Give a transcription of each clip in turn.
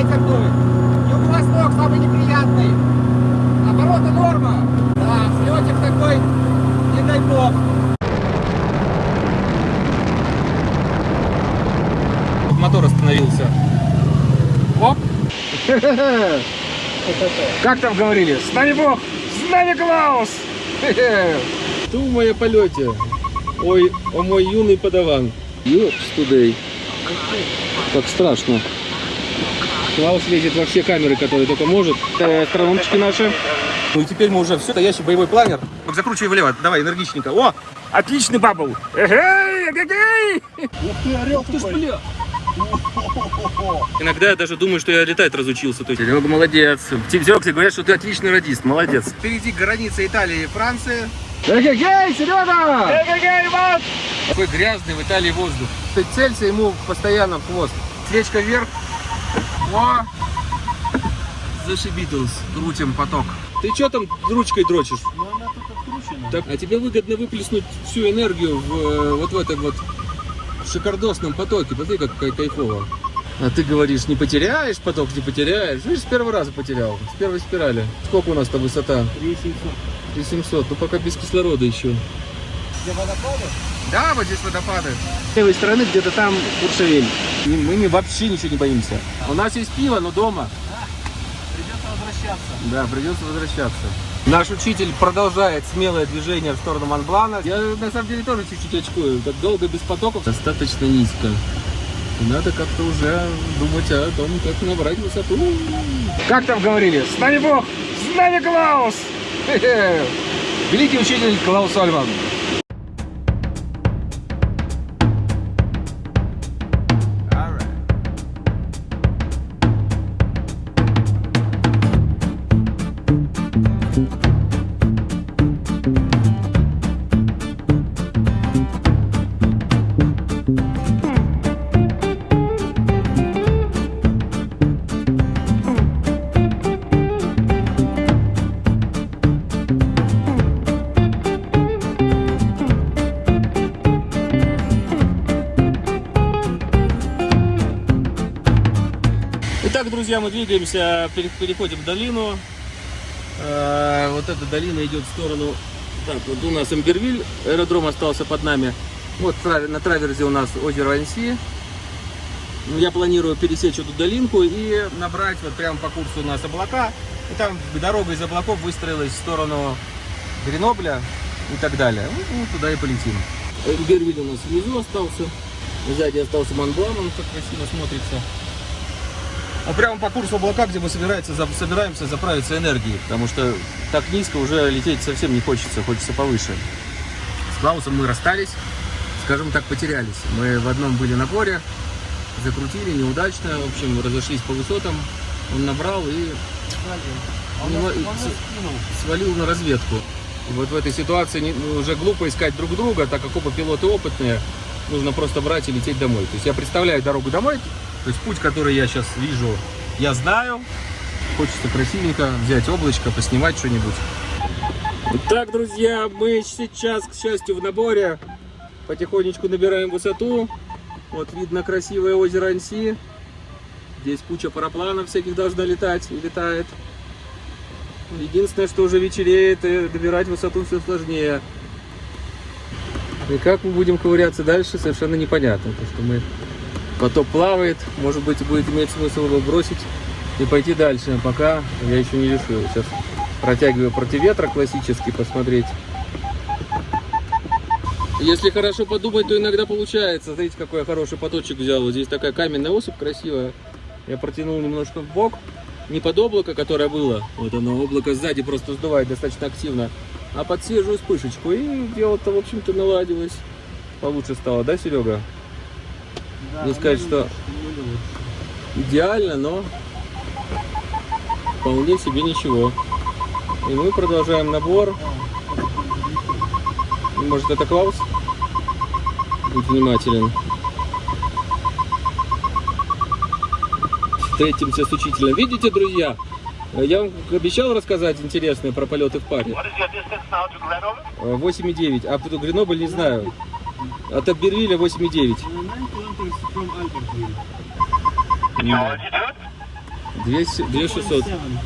ветер дует. Юго-восток самый неприятный. Обороты норма. Да, слетик такой, не дай бог. Мотор остановился. Оп. Как там говорили? С нами Бог, с нами Клаус. В моем полете. Ой, о мой юный подаван. Ёпс тудей. Как страшно. Клаус лезет во все камеры, которые только может. Э, Астрономчики наши. Ну и теперь мы уже все, стоящий боевой планер. Так закручивай влево, давай, энергичненько. О, отличный бабл. Эгей, эгегей. Ух ты, орел такой. Иногда я даже думаю, что я летать разучился. То есть, Серега, молодец. Серега, тебе говорят, что ты отличный радист, молодец. Впереди граница Италии и Франции. Эгегей, Серега! Эгегей, Иван! Такой грязный в Италии воздух. Ты целься ему постоянно в хвост. Свечка вверх. О! Зашибитлс. Крутим поток. ты что там ручкой дрочишь? Ну она тут откручена. Так, а тебе выгодно выплеснуть всю энергию в, э, вот в этом вот шикардосном потоке. Посмотри, как кай- кайфово. А ты говоришь, не потеряешь поток, не потеряешь. Видишь, с первого раза потерял, с первой спирали. Сколько у нас-то высота? 3700. 3700, ну пока без кислорода еще. Где водопады? Да, вот здесь водопады. С левой стороны где-то там Куршевель. И Мы не- вообще ничего не боимся. У нас есть пиво, но дома. Придется возвращаться. Да, придется возвращаться. Наш учитель продолжает смелое движение в сторону Монблана. Я на самом деле тоже чуть-чуть очкую. Так долго без потоков. Достаточно низко. Надо как-то уже думать о том, как набрать высоту. Как там говорили? С нами Бог, с нами Клаус! Великий учитель Клаус Альман. Друзья, мы двигаемся, пере- переходим в долину. Э, Вот эта долина идет в сторону... Так, вот у нас Эмбервиль, аэродром остался под нами. Вот на траверзе у нас озеро Анси. Ну, Я планирую пересечь эту долинку и Набрать вот прямо по курсу у нас облака. И там дорога из облаков выстроилась в сторону Гренобля и так далее. Ну, туда и полетим. Эмбервиль у нас внизу остался. Сзади остался Монблан, он как красиво смотрится. Ну, прямо по курсу облака, где мы собираемся, за- собираемся заправиться энергией. Потому что так низко уже лететь совсем не хочется, хочется повыше. С Клаусом мы расстались, скажем так, потерялись. Мы в одном были наборе, закрутили неудачно, в общем, разошлись по высотам. Он набрал и Он, скинул. свалил на разведку. Вот в этой ситуации ну, уже глупо искать друг друга, так как оба пилоты опытные, нужно просто брать и лететь домой. То есть я представляю дорогу домой, то есть путь, который я сейчас вижу, я знаю. Хочется красивенько взять облачко, поснимать что-нибудь. Так, друзья, мы сейчас, к счастью, в наборе потихонечку набираем высоту. Вот видно красивое озеро Анси. Здесь куча парапланов всяких должна летать и летает. Единственное, что уже вечереет, и добирать высоту все сложнее. И как мы будем ковыряться дальше, совершенно непонятно. Потому что мы поток плавает, может быть, будет иметь смысл его бросить и пойти дальше. Пока я еще не решил. Сейчас протягиваю против ветра классический посмотреть. Если хорошо подумать, то иногда получается. Смотрите, какой я хороший поточек взял. Здесь такая каменная осыпь красивая. Я протянул немножко в бок. Не под облако, которое было. Вот оно, облако сзади просто сдувает достаточно активно. А под свежую вспышечку. И дело-то, в общем-то, наладилось. Получше стало, да, Серега? Не сказать, ну, что- ну, ну, идеально, но вполне себе ничего. И мы продолжаем набор. Может это Клаус? Будь внимателен. Встретимся с учителем. Видите, друзья? Я вам обещал рассказать интересное про полеты в паре. What is your distance now to Grenoble? Э, 8,9. А Гренобль не знаю. От Абервиля 8,9. Altitude? 200 2600. 2.7.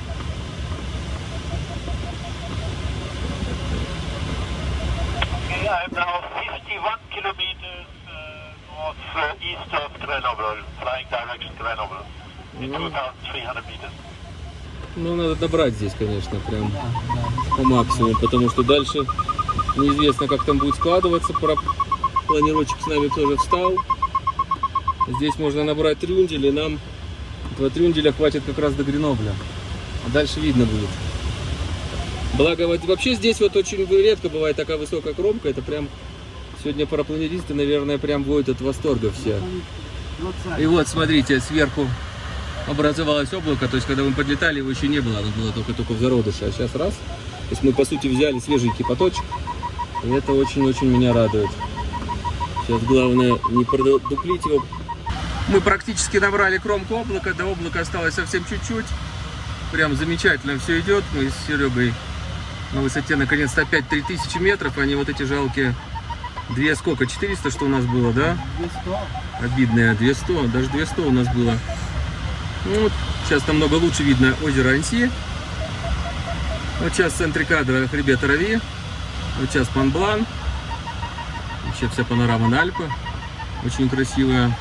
Okay, I'm now 51 kilometers uh, northeast of Grenoble, flying direction Grenoble, in 2,300 meters. Ну, надо добрать здесь, конечно, прям Да, да. по максимуму, потому что дальше неизвестно, как там будет складываться. Планировщик с нами тоже встал. Здесь можно набрать трюндель, и нам два трюнделя хватит как раз до Гренобля. А дальше видно будет. Благо, вообще здесь вот очень редко бывает такая высокая кромка. Это прям сегодня парапланеристы, наверное, прям будут от восторга все. И вот, смотрите, сверху образовалось облако, то есть, когда мы подлетали, его еще не было, оно было только-только в зародыше, а сейчас раз. То есть, мы, по сути, взяли свеженький поточек, и это очень-очень меня радует. Сейчас главное не продуплить его. Мы практически набрали кромку облака, до облака осталось совсем чуть-чуть. Прям замечательно все идет. Мы с Серегой на высоте наконец-то опять 3000 метров, а не вот эти жалкие две сколько, 400, что у нас было, да? 200. Обидное 200, даже 200 у нас было. Ну, вот, сейчас намного лучше видно озеро Анси. Вот сейчас в центре кадра хребет Рави. Вот сейчас Панблан. Вообще вся панорама на Альпы. Очень красивая.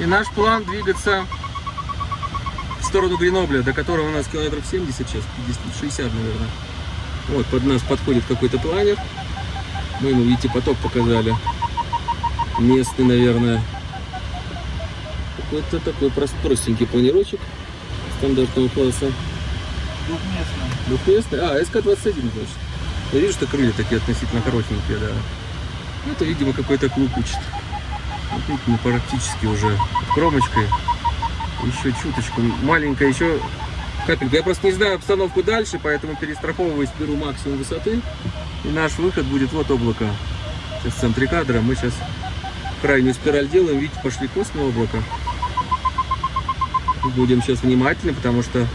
И наш план двигаться в сторону Гренобля, до которого у нас километров 70 сейчас, 50, 60, наверное. Вот под нас подходит какой-то планер. Мы ему, видите, поток показали. Местный, наверное. Какой-то такой прост- простенький планировочек стандартного класса. Двухместный. Двухместный. А, СК-21, значит. Я вижу, что крылья такие относительно коротенькие, да. Это, видимо, какой-то клуб учит. Вот видите, мы практически уже кромочкой. Еще чуточку. Маленькая еще капелька. Я просто не знаю обстановку дальше, поэтому перестраховываюсь, беру максимум высоты. И наш выход будет вот облако. Сейчас в центре кадра. Мы сейчас крайнюю спираль делаем. Видите, пошли костные облака. Будем сейчас внимательны, потому что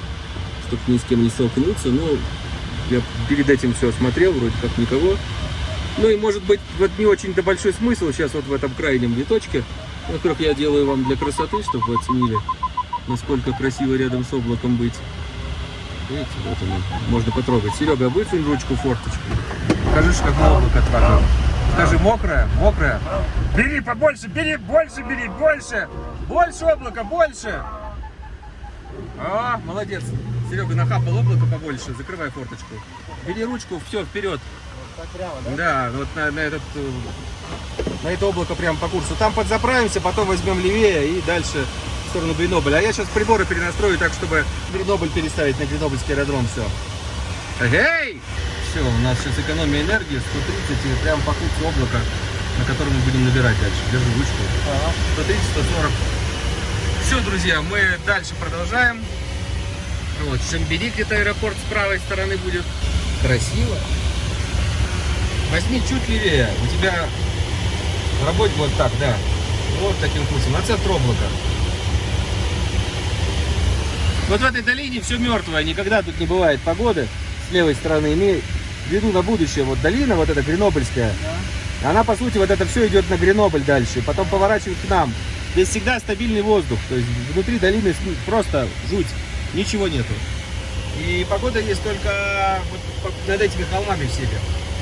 чтобы ни с кем не столкнуться. Ну, я перед этим все осмотрел, вроде как никого. Ну и может быть вот не очень-то большой смысл сейчас вот в этом крайнем виточке. Во-первых, я делаю вам для красоты, чтобы вы оценили, насколько красиво рядом с облаком быть. Видите, вот оно, можно потрогать. Серега, высунь ручку форточку. Покажи, что как на облако трогал. Скажи, мокрая, мокрая. Бери побольше, бери, больше бери, больше. Больше облака, больше. А, молодец. Серега нахапал облако побольше, закрывай форточку. Бери ручку, все, вперед. Так прямо, да? Да, вот на, на этот, э, на это облако прямо по курсу. Там подзаправимся, потом возьмем левее и дальше в сторону Гренобля. А я сейчас приборы перенастрою так, чтобы Гренобль переставить на Гренобльский аэродром. Все. Эй! Все, у нас сейчас экономия энергии 130 и прямо по курсу облака, на котором мы будем набирать дальше. Держи ручку. Ага. 130-140. Все, друзья, мы дальше продолжаем. Вот, Шамбери где-то аэропорт с правой стороны будет. Красиво. Возьми чуть левее. У тебя в работе вот так, да. Вот таким курсом. На центр облака. Вот в этой долине все мертвое. Никогда тут не бывает погоды. С левой стороны имей в виду на будущее. Вот долина, вот эта Гренобльская. Она, по сути, вот это все идет на Гренобль дальше, потом поворачивает к нам. Здесь всегда стабильный воздух, то есть внутри долины с- просто жуть, ничего нету. И погода есть только вот над этими холмами всеми.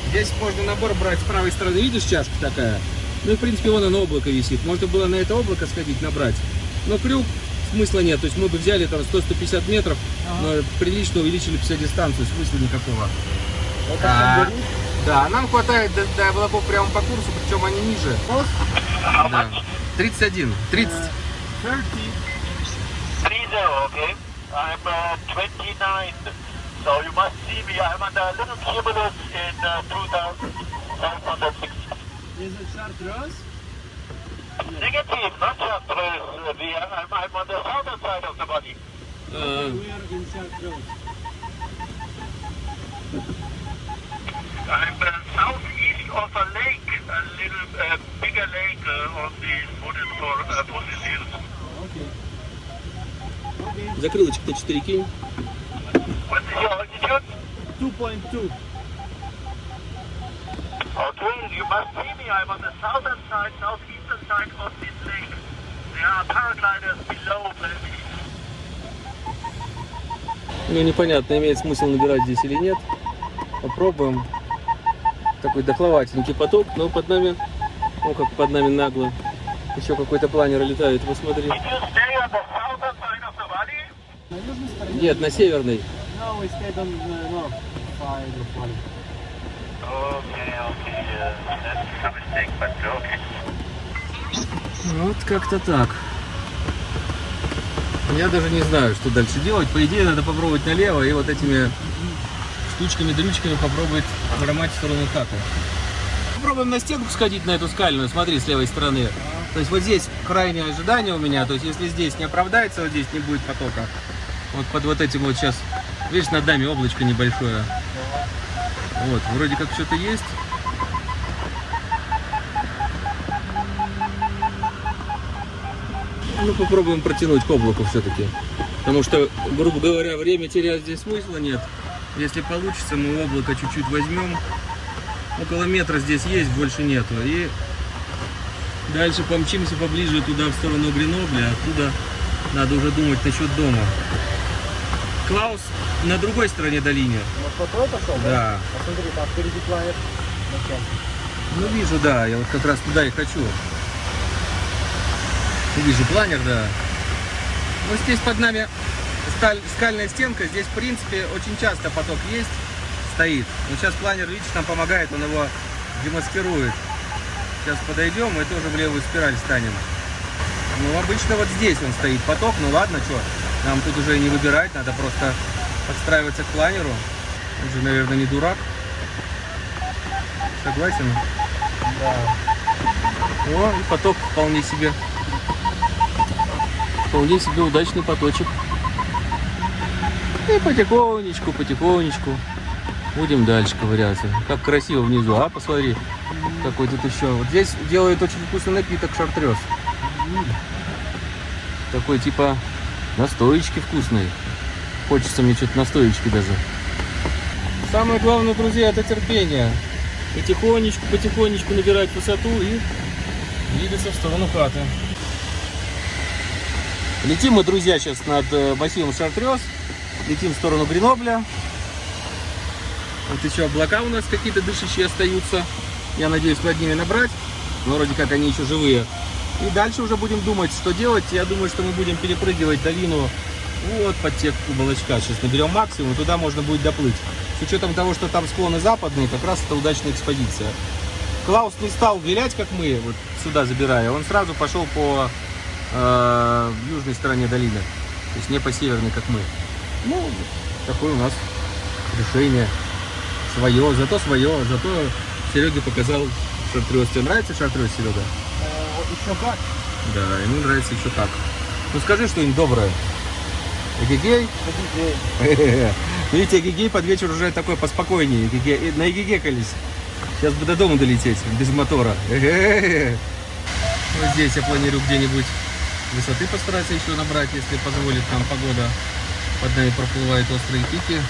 Здесь можно набор брать с правой стороны, видишь, чашка такая? Ну и, в принципе, вон оно облако висит. Можно было на это облако сходить, набрать. Но крюк смысла нет. То есть мы бы взяли там 100-150 метров, но прилично увеличили бы себе дистанцию, смысла никакого. Вот А. Да, нам хватает до, до облаков прямо по курсу, причем они ниже. Да. 31, 30. 30. 30, okay? I'm uh, 29. So you must see me. I'm on the little cumulus in uh, 2,706. Is it Chartreuse? Negative, not just uh, the, I'm, I'm on the southern side of the body. А, We are in Chartreuse. I'm uh, southeast of a lake, a little uh, bigger lake uh, on this what is for uh, Fossil Hills. Okay. Okay. закрылочек на 4 кинь. What is your altitude? 2.2. Okay, you must see me. I'm on the southern side, southeastern side of this lake. There are paragliders below me. Ну, непонятно, имеет смысл набирать здесь или нет. Попробуем. Такой дохловатенький поток, но под нами, ну как под нами нагло. Еще какой-то планер летает, посмотри. Нет, на северной. No, we stayed on the north side of valley. Okay, okay, uh, that's a mistake, but okay. Вот как-то так. Я даже не знаю, что дальше делать. По идее, надо попробовать налево и вот этими штучками-дрючками попробовать хромать в сторону хаты. Попробуем на стенку сходить, на эту скальную, смотри, с левой стороны. То есть вот здесь крайнее ожидание у меня, то есть если здесь не оправдается, вот здесь не будет потока. Вот под вот этим вот сейчас, видишь, над нами облачко небольшое. Вот, вроде как что-то есть. Ну, попробуем протянуть к облаку все-таки. Потому что, грубо говоря, время терять здесь смысла нет. Если получится, мы облако чуть-чуть возьмем. Около метра здесь есть, больше нету. И дальше помчимся поближе туда, в сторону Гренобля. Оттуда надо уже думать насчет дома. Клаус на другой стороне долины. Вот по пошел, Да. Посмотри, там впереди планет. Ну, вижу, да. Я вот как раз туда и хочу. Вижу планер, да. Вот здесь под нами сталь- скальная стенка. Здесь, в принципе, очень часто поток есть, стоит. Но сейчас планер, видишь, нам помогает, он его демаскирует. Сейчас подойдем и тоже в левую спираль станем. Ну, обычно вот здесь он стоит поток. Ну, ладно, что, нам тут уже не выбирать, надо просто подстраиваться к планеру. Он же, наверное, не дурак. Согласен? Да. О, и поток вполне себе. Вполне себе удачный поточек. И потихонечку, потихонечку будем дальше ковыряться. Как красиво внизу, а? Посмотри, какой тут еще. Вот здесь делают очень вкусный напиток шартрез. Такой типа настоечки вкусной. Хочется мне что-то настоечки даже. Самое главное, друзья, это терпение. Потихонечку, потихонечку набирать высоту и двигаться в сторону хаты. Летим мы, друзья, сейчас над э, массивом Шартрез. Летим в сторону Гренобля. Вот еще облака у нас какие-то дышащие остаются. Я надеюсь над ними набрать. Но вроде как они еще живые. И дальше уже будем думать, что делать. Я думаю, что мы будем перепрыгивать долину вот под те куболочка. Сейчас наберем максимум, туда можно будет доплыть. С учетом того, что там склоны западные, как раз это удачная экспозиция. Клаус не стал вилять, как мы, вот сюда забирая. Он сразу пошел по э, южной стороне долины. То есть не по северной, как мы. Ну, такое у нас решение. Свое, зато свое, зато Серега показал шартрез. Тебе нравится шартрез, Серега? Еще как? Да, ему нравится еще так. Ну скажи что-нибудь доброе. Эгегей? Видите, Эгегей под вечер уже такой поспокойнее. Эгегей- На Эгегекались. Сейчас бы до дома долететь, без мотора. Вот здесь я планирую где-нибудь высоты постараться еще набрать, если позволит нам погода. Под нами проплывают острые пики.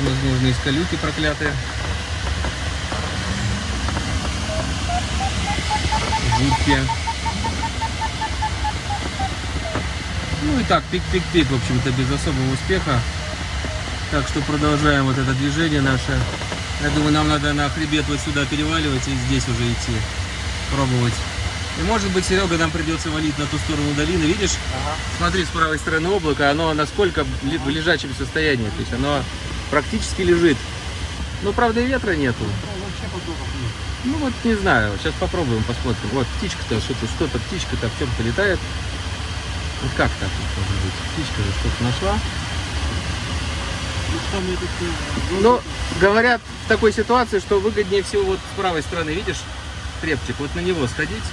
Возможно, из колюки проклятые. Жуткие. Ну и так, пик-пик-пик, в общем-то, без особого успеха. Так что продолжаем вот это движение наше. Я думаю, нам надо на хребет вот сюда переваливать и здесь уже идти. Пробовать. И может быть, Серега, нам придется валить на ту сторону долины. Видишь? Смотри, с правой стороны облако, оно насколько в лежачем состоянии. То есть оно практически лежит. Ну, правда, и ветра нету. вообще потоков нет. Ну вот не знаю, сейчас попробуем, посмотрим. Вот птичка-то, что-то, что-то птичка-то в чем-то летает. Вот как так вот может быть? Птичка же что-то нашла. Ну Но говорят в такой ситуации, что выгоднее всего вот с правой стороны, видишь, трепчик, вот на него сходить.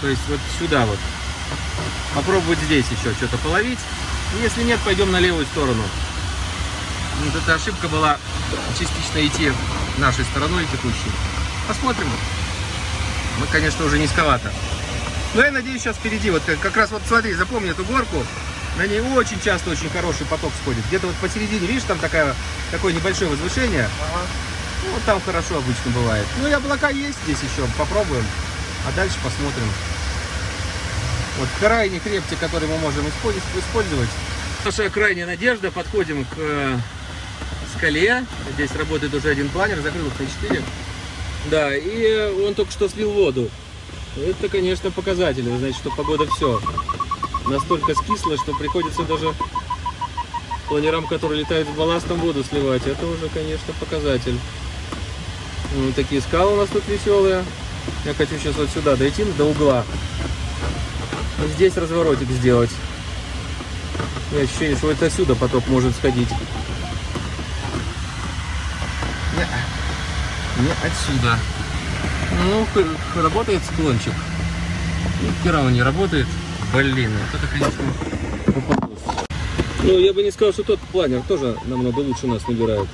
То есть вот сюда вот. Попробовать здесь еще что-то половить. Если нет, пойдем на левую сторону. Вот эта ошибка была частично идти нашей стороной текущей. Посмотрим. Мы, конечно, уже низковато. Но я надеюсь, сейчас впереди, вот как, как раз вот смотри, запомни эту горку, на ней очень часто очень хороший поток сходит. Где-то вот посередине, видишь, там такая, такое небольшое возвышение. Ну, вот там хорошо обычно бывает. Ну и облака есть здесь еще, попробуем. А дальше посмотрим. Вот крайний хребтик, который мы можем использ- использовать, Наша крайняя надежда. Подходим к э, скале. Здесь работает уже один планер, закрыл их на 4. Да, и он только что слил воду. Это, конечно, показатель. Знаете, что погода все. Настолько скисло, что приходится даже планерам, которые летают с балластом, воду сливать. Это уже, конечно, показатель. Ну, такие скалы у нас тут веселые. Я хочу сейчас вот сюда дойти, до угла. И здесь разворотик сделать. Меня ощущение, что это отсюда поток может сходить. Не, отсюда. Ну, работает склончик. И хера он не работает. Блин, вот это, конечно, попадос. Ну, я бы не сказал, что тот планер тоже намного лучше нас набирает.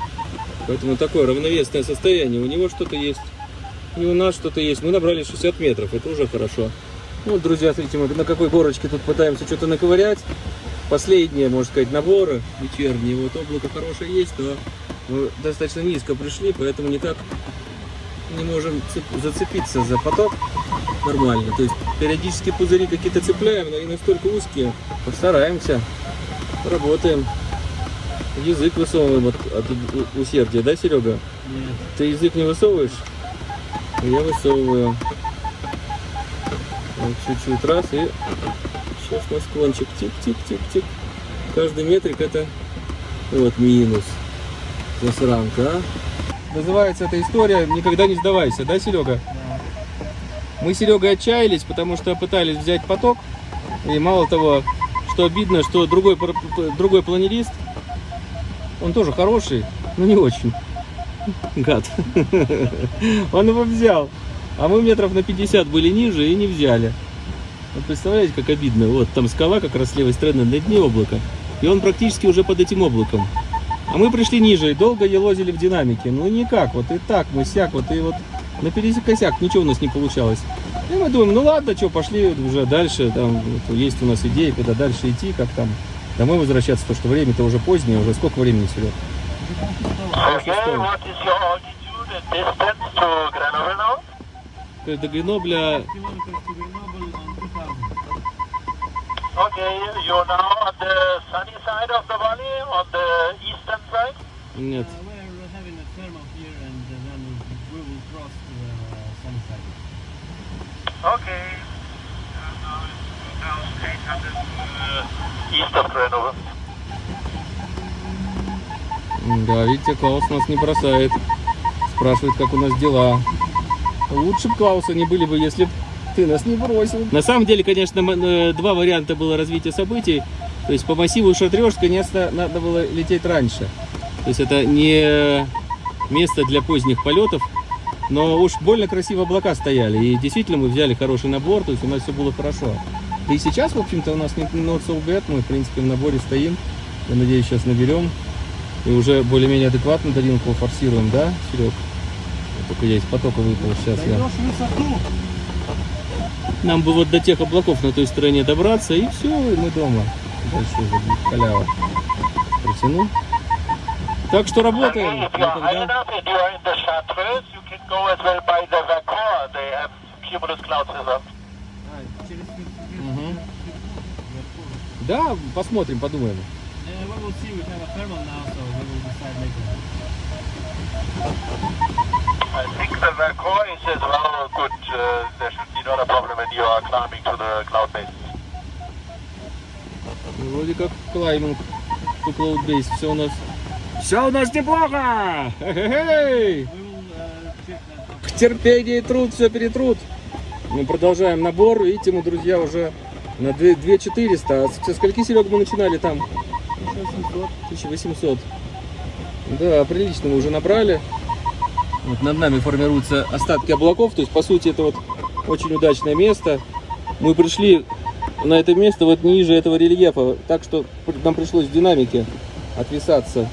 Поэтому такое равновесное состояние. У него что-то есть, и у нас что-то есть. Мы набрали 60 метров, это уже хорошо. Ну, друзья, смотрите, мы на какой горочке тут пытаемся что-то наковырять. Последние, можно сказать, наборы вечерние. Вот облако хорошее есть, но мы достаточно низко пришли, поэтому никак не можем цеп- зацепиться за поток нормально. То есть периодически пузыри какие-то цепляем, но они настолько узкие. Постараемся, работаем. Язык высовываем от, от усердия, да, Серега? Нет. Ты язык не высовываешь? Я высовываю. Чуть-чуть раз и сейчас на склончик. Тик-тик-тик-тик. Каждый метрик это вот минус. Засранка, а? Называется эта история «Никогда не сдавайся», да, Серега? Мы с Серегой отчаялись, потому что пытались взять поток. И мало того, что обидно, что другой, другой планерист, он тоже хороший, но не очень. Гад. Он его взял. А мы метров на 50 были ниже и не взяли. Вот представляете, как обидно. Вот там скала как раз с левой стороны на дне облака. И он практически уже под этим облаком. А мы пришли ниже и долго елозили в динамике. Ну никак, вот и так, мы сяк, вот и вот на пересекосяк ничего у нас не получалось. И мы думаем, ну ладно, что, пошли уже дальше, там вот есть у нас идеи, куда дальше идти, как там домой возвращаться, то что время-то уже позднее, уже сколько времени, Серег? Okay, what is Okay, you're now on the sunny side of the valley, on the eastern side. нет. Uh, we're having a thermal here and uh, then we will cross to the uh, sunny side. Okay. Now it's 2,800 uh, east of Grenoble. Да, видите, Клаус нас не бросает. Спрашивает, как у нас дела. Лучше бы Клауса не были бы, если б ты нас не бросил. На самом деле, конечно, э, два варианта было развития событий. То есть по массиву Шатрёж, конечно, надо было лететь раньше. То есть это не место для поздних полетов. Но уж больно красиво облака стояли. И действительно мы взяли хороший набор, то есть у нас все было хорошо. И сейчас, в общем-то, у нас не not so bad. Мы, в принципе, в наборе стоим. Я надеюсь, сейчас наберем. И уже более-менее адекватно долинку форсируем, да, Серег? Только я из потока выпал сейчас. Я. Даешь высоту! Нам бы вот до тех облаков на той стороне добраться, и все, и мы дома. Дальше уже будет халява. Протяну. Так что работаем. Никогда. Да, посмотрим, подумаем. Uh, I think the Vacor is as well good. Uh, there should be not a problem when you are climbing to the cloud base. Вроде как клайминг to cloud base. Все у нас. Все у нас неплохо! Хе-хе-хей! Uh, that. терпение и труд все перетрут. Мы продолжаем набор. Видите, мы, друзья, уже на 2 2400. А со скольки, Серега, мы начинали там? 1800. Да, прилично мы уже набрали. Вот над нами формируются остатки облаков. То есть, по сути, это вот очень удачное место. Мы пришли на это место вот ниже этого рельефа. Так что нам пришлось в динамике отвисаться.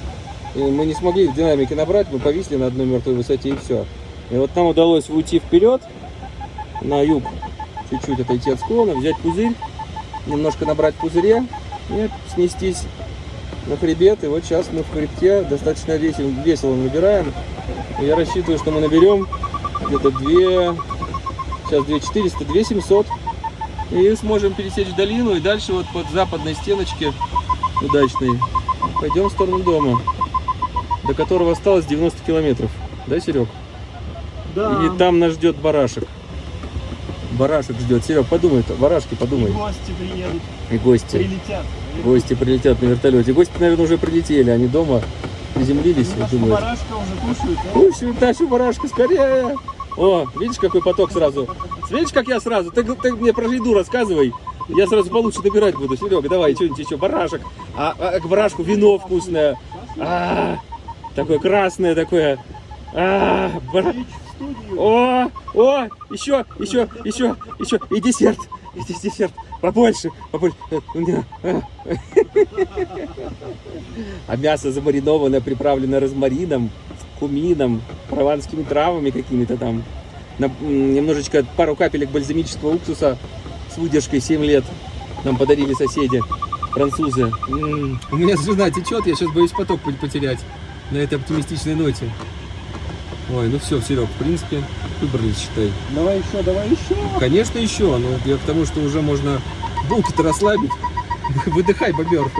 И мы не смогли в динамике набрать, мы повисли на одной мертвой высоте и все. И вот нам удалось уйти вперед, на юг, чуть-чуть отойти от склона, взять пузырь, немножко набрать пузыре и снестись на хребет. И вот сейчас мы в хребте достаточно весело, весело набираем. И я рассчитываю, что мы наберем где-то 2, сейчас 2400, 2700. И сможем пересечь долину и дальше вот под западной стеночке удачный. Пойдем в сторону дома, до которого осталось 90 километров. Да, Серег? Да. И там нас ждет барашек. Барашек ждет. Серег, подумай, барашки, подумай. Гости приедут, И гости. прилетят. Гости прилетят на вертолете. Гости, наверное, уже прилетели. Они дома приземлились Нашу думают. барашка уже кушают, да? Кушай, нашу барашку, скорее! О, видишь, какой поток сразу? Видишь, как я сразу? Ты, ты мне про еду рассказывай. Я сразу получше набирать буду. Серега, давай, что-нибудь еще. Барашек. А, а к барашку вино вкусное. А, такое красное такое. А, студию. О, о, еще, еще, еще, еще. И десерт. И дес- десерт. Побольше, побольше. А. Мясо замариновано, приправлено розмарином, кумином, прованскими травами какими-то там. Немножечко, пару капелек бальзамического уксуса с выдержкой 7 лет нам подарили соседи, французы. У меня жена течет, я сейчас боюсь поток потерять на этой оптимистичной ноте. Ой, ну все, Серег, в принципе, выбрались, считай. Давай еще, давай еще. Конечно, еще, но я к тому, что уже можно булки-то расслабить. Выдыхай, бобер.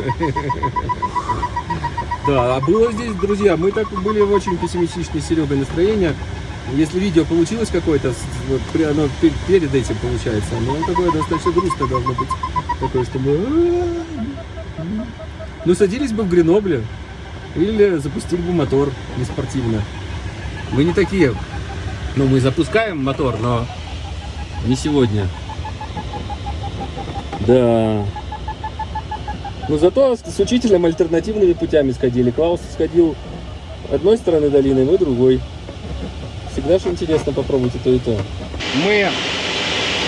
Да, а было здесь, друзья, мы так были в очень пессимистичной с Серегой настроения. Если видео получилось какое-то, вот, оно пе- перед этим получается, но такое достаточно грустно должно быть. Такое, что мы... Ну, садились бы в Гренобле или запустили бы мотор неспортивно. Мы не такие. Ну, мы запускаем мотор, но не сегодня. Да. Но зато с, учителем альтернативными путями сходили. Клаус сходил одной стороны долины, мы другой. Всегда же интересно попробовать и то, и то. Мы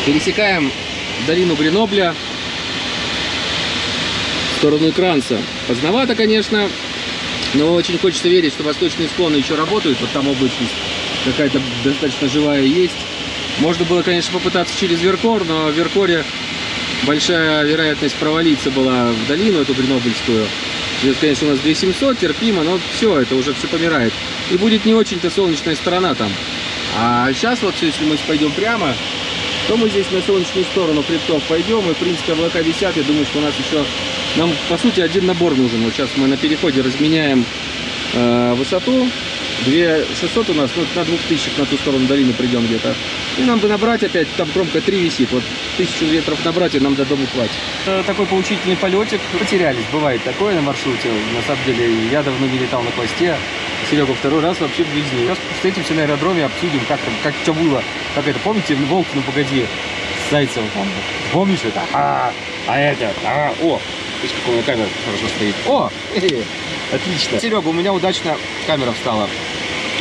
пересекаем долину Гренобля в сторону Экранца. Поздновато, конечно, но очень хочется верить, что восточные склоны еще работают. Вот там облачность какая-то достаточно живая есть. Можно было, конечно, попытаться через Веркор, но в Веркоре большая вероятность провалиться была в долину эту Гренобыльскую. Здесь, конечно, у нас 2700, терпимо, но все, это уже все помирает. И будет не очень-то солнечная сторона там. А сейчас вот, если мы пойдем прямо, то мы здесь на солнечную сторону хребтов пойдем, и, в принципе, облака висят. Я думаю, что у нас еще, нам, по сути, один набор нужен. Вот сейчас мы на переходе разменяем э, высоту. 2600 у нас, ну, на 2000 на ту сторону долины придем где-то. И нам бы набрать опять, там кромка 3 висит, вот 1000 метров набрать, и нам до дома хватит. Э, Такой поучительный полетик. Потерялись, бывает такое на маршруте. На самом деле, я давно не летал на хвосте. Серега второй раз вообще в жизни. Сейчас встретимся на аэродроме, обсудим, как там, как что было. Как это, помните, Волк, ну погоди, там. Помнишь это? А, а это, а, о, видишь, какая у меня камера хорошо стоит. О, хе-хе, отлично. Серега, у меня удачно камера встала.